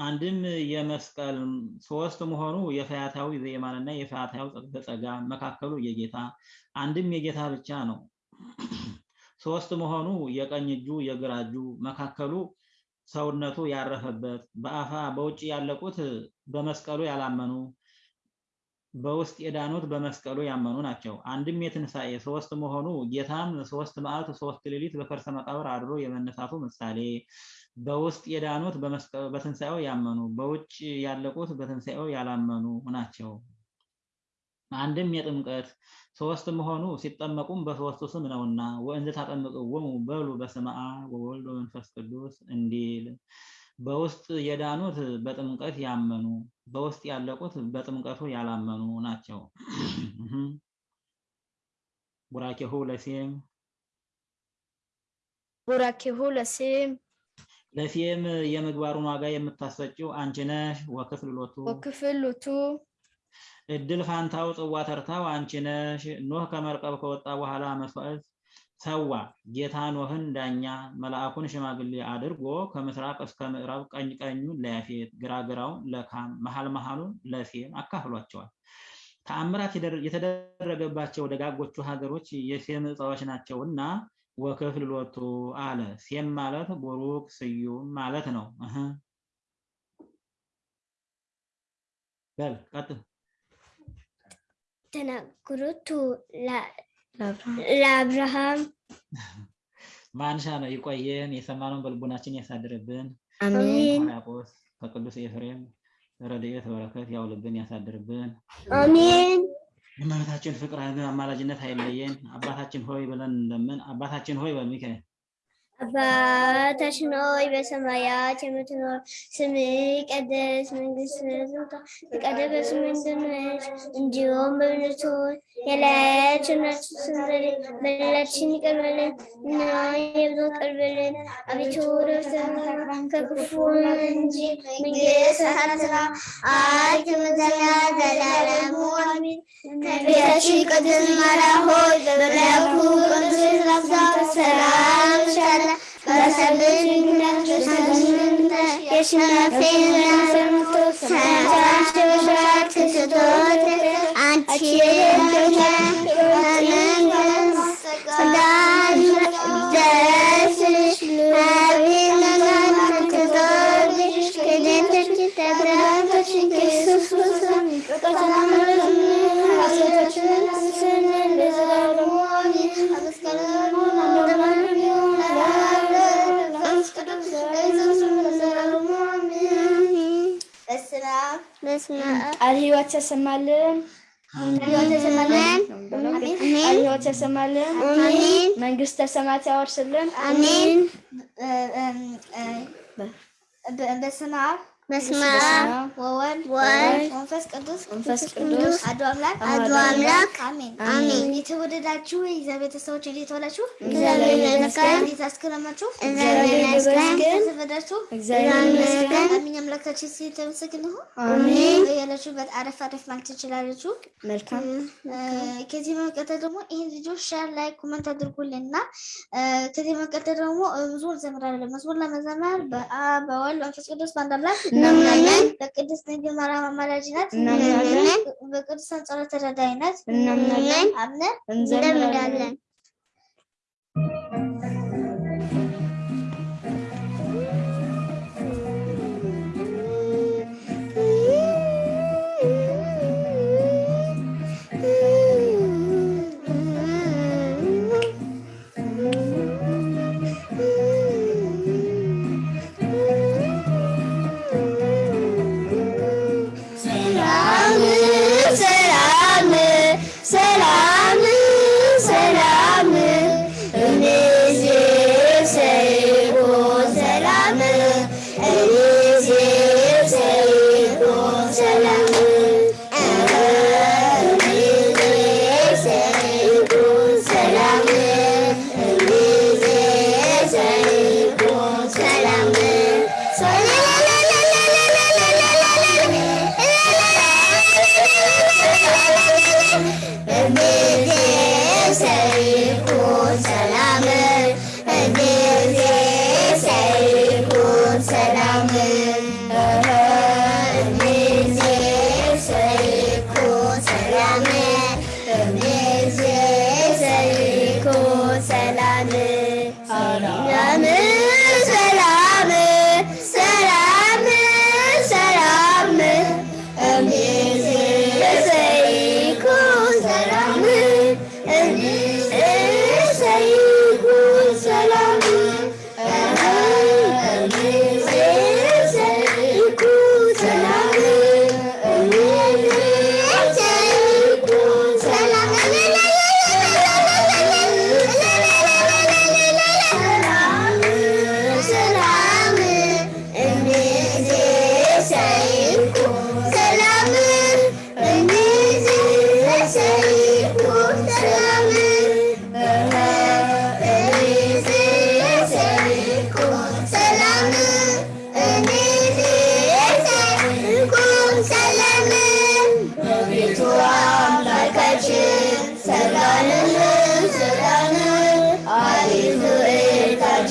አንድም የመስቀል ሶስት መሆኑ የፈያታዊ ዘየማንና የፈያታዊ በጸጋ መካከሉ የጌታ አንድም የጌታ ብቻ ነው። ሶስት መሆኑ የቀኝ እጁ የግራ እጁ መካከሉ ሰውነቱ ያረፈበት በአፋ በውጭ ያለቁት በመስቀሉ ያላመኑ በውስጥ የዳኑት በመስቀሉ ያመኑ ናቸው። አንድም የትንሣኤ ሶስት መሆኑ ጌታም ሶስት መዓልት ሶስት ሌሊት በከርሰ መቃብር አድሮ የመነሳቱ ምሳሌ በውስጥ የዳኑት በትንሣኤው ያመኑ በውጭ ያለቁት በትንሣኤው ያላመኑ ናቸው። አንድም የጥምቀት ሶስት መሆኑ ሲጠመቁም በሶስቱ ስም ነውና ወእንዘ ታጠምቅዎሙ በሉ በስመ አብ ወወልድ ወመንፈስ ቅዱስ እንዲል በውስጥ የዳኑት በጥምቀት ያመኑ በውስጥ ያለቁት በጥምቀቱ ያላመኑ ናቸው። <clears throat> ቡራኬሁ ለሴም ቡራኬሁ ለሴም ለሴም የምግባሩን ዋጋ የምታሰጭው አንቺ ነሽ። ወክፍል ሎቱ ወክፍል ሎቱ እድል ፋንታው ጽዋ ተርታው አንቺ ነሽ። ኖህ ከመርከብ ከወጣ በኋላ መስዋዕት ሰዋ። ጌታ ኖህን ዳኛ መልአኩን ሽማግሌ አድርጎ ከምስራቅ እስከ ምዕራብ ቀኝ ቀኙን ለያፌት ግራ ግራውን ለካም መሀል መሀሉን ለሴም አካፍሏቸዋል። ተአምራት የተደረገባቸው ደጋጎቹ ሀገሮች የሴም ዕፃዎች ናቸውና ወክፍል ሎቱ አለ። ሴም ማለት ቡሩክ ስዩም ማለት ነው። በል ቀጥል። ተናግሮቱ ለአብርሃም <laughs> ማንሻ ነው። ይቆየን፣ የሰማነውን በልቡናችን ያሳድርብን። አሜን ያቆስ ከቅዱስ ኤፍሬም ረድኤት በረከት ያውልብን፣ ያሳድርብን። አሜን የእመቤታችን ፍቅር አማላጅነት አይለየን። አባታችን ሆይ ብለን እንደምን አባታችን ሆይ በል አባታችን ሆይ በሰማያት የምትኖር ስምህ ይቀደስ፣ መንግስትህ ትምጣ፣ እንደሆነች እንዲሁም በምድር የላያችንን ስንበል በደላችንን ይቅር በለን እኛም የበደሉንን ይቅር በለን። አቤቱ ከክፉ እንጂ ቅድስት ማርያም ሆይ በሽራት ክርስቶስ ቃል ሕይወት ያሰማልን። አሜን መንግስተ ሰማያት ያወርስልን። አሜን። በስመ አብ በስመ አብ ወወልድ ወወልድ ወመንፈስ ቅዱስ መንፈስ ቅዱስ አሐዱ አምላክ አሐዱ አምላክ አሜን። አሜን። የተወደዳችሁ የእግዚአብሔር ቤተሰቦች እንዴት ዋላችሁ? እግዚአብሔር ይመስገን። እንዴት አስከረማችሁ? እግዚአብሔር ይመስገን። ተዘበዳችሁ? እግዚአብሔር ይመስገን። አሜን። አምላካችን ስም የተመሰገነ ይሁን። አሜን። ያላችሁበት አረፍ አረፍ ማለት ትችላላችሁ። መልካም ከዚህ በመቀጠል ደግሞ ይህን ልጆች share like comment አድርጉልን እና ከዚህ በመቀጠል ደግሞ መዝሙር እንዘምራለን። መዝሙር ለመዘመር በአብ በወልድ በመንፈስ ቅዱስ በአንድ አምላክ እናምናለን። በቅድስት ድንግል ማርያም አማላጅነት እናምናለን። በቅዱሳን ጸሎት ተራዳኢነት እናምናለን። አምነን እንደምናለን።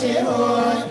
Lord,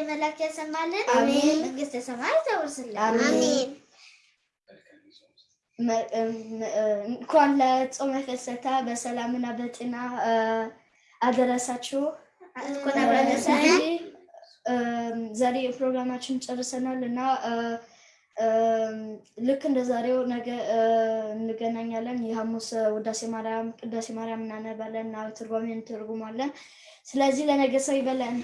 እግዚአብሔር መላክ ያሰማልን። መንግስተ ሰማያት ታወርስልን። እንኳን ለጾመ ፍልሰታ በሰላምና በጤና አደረሳችሁ። ዛሬ ፕሮግራማችን ጨርሰናል እና ልክ እንደ ዛሬው ነገ እንገናኛለን። የሐሙስ ውዳሴ ማርያም፣ ቅዳሴ ማርያም እናነባለን እና ትርጓሜ እንተርጉማለን። ስለዚህ ለነገ ሰው ይበለን።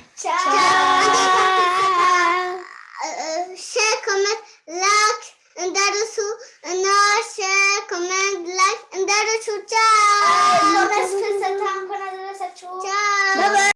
share፣ comment፣ like እንዳትረሱ እና share፣ comment፣ like እንዳትረሱ። ቻው። ቻው።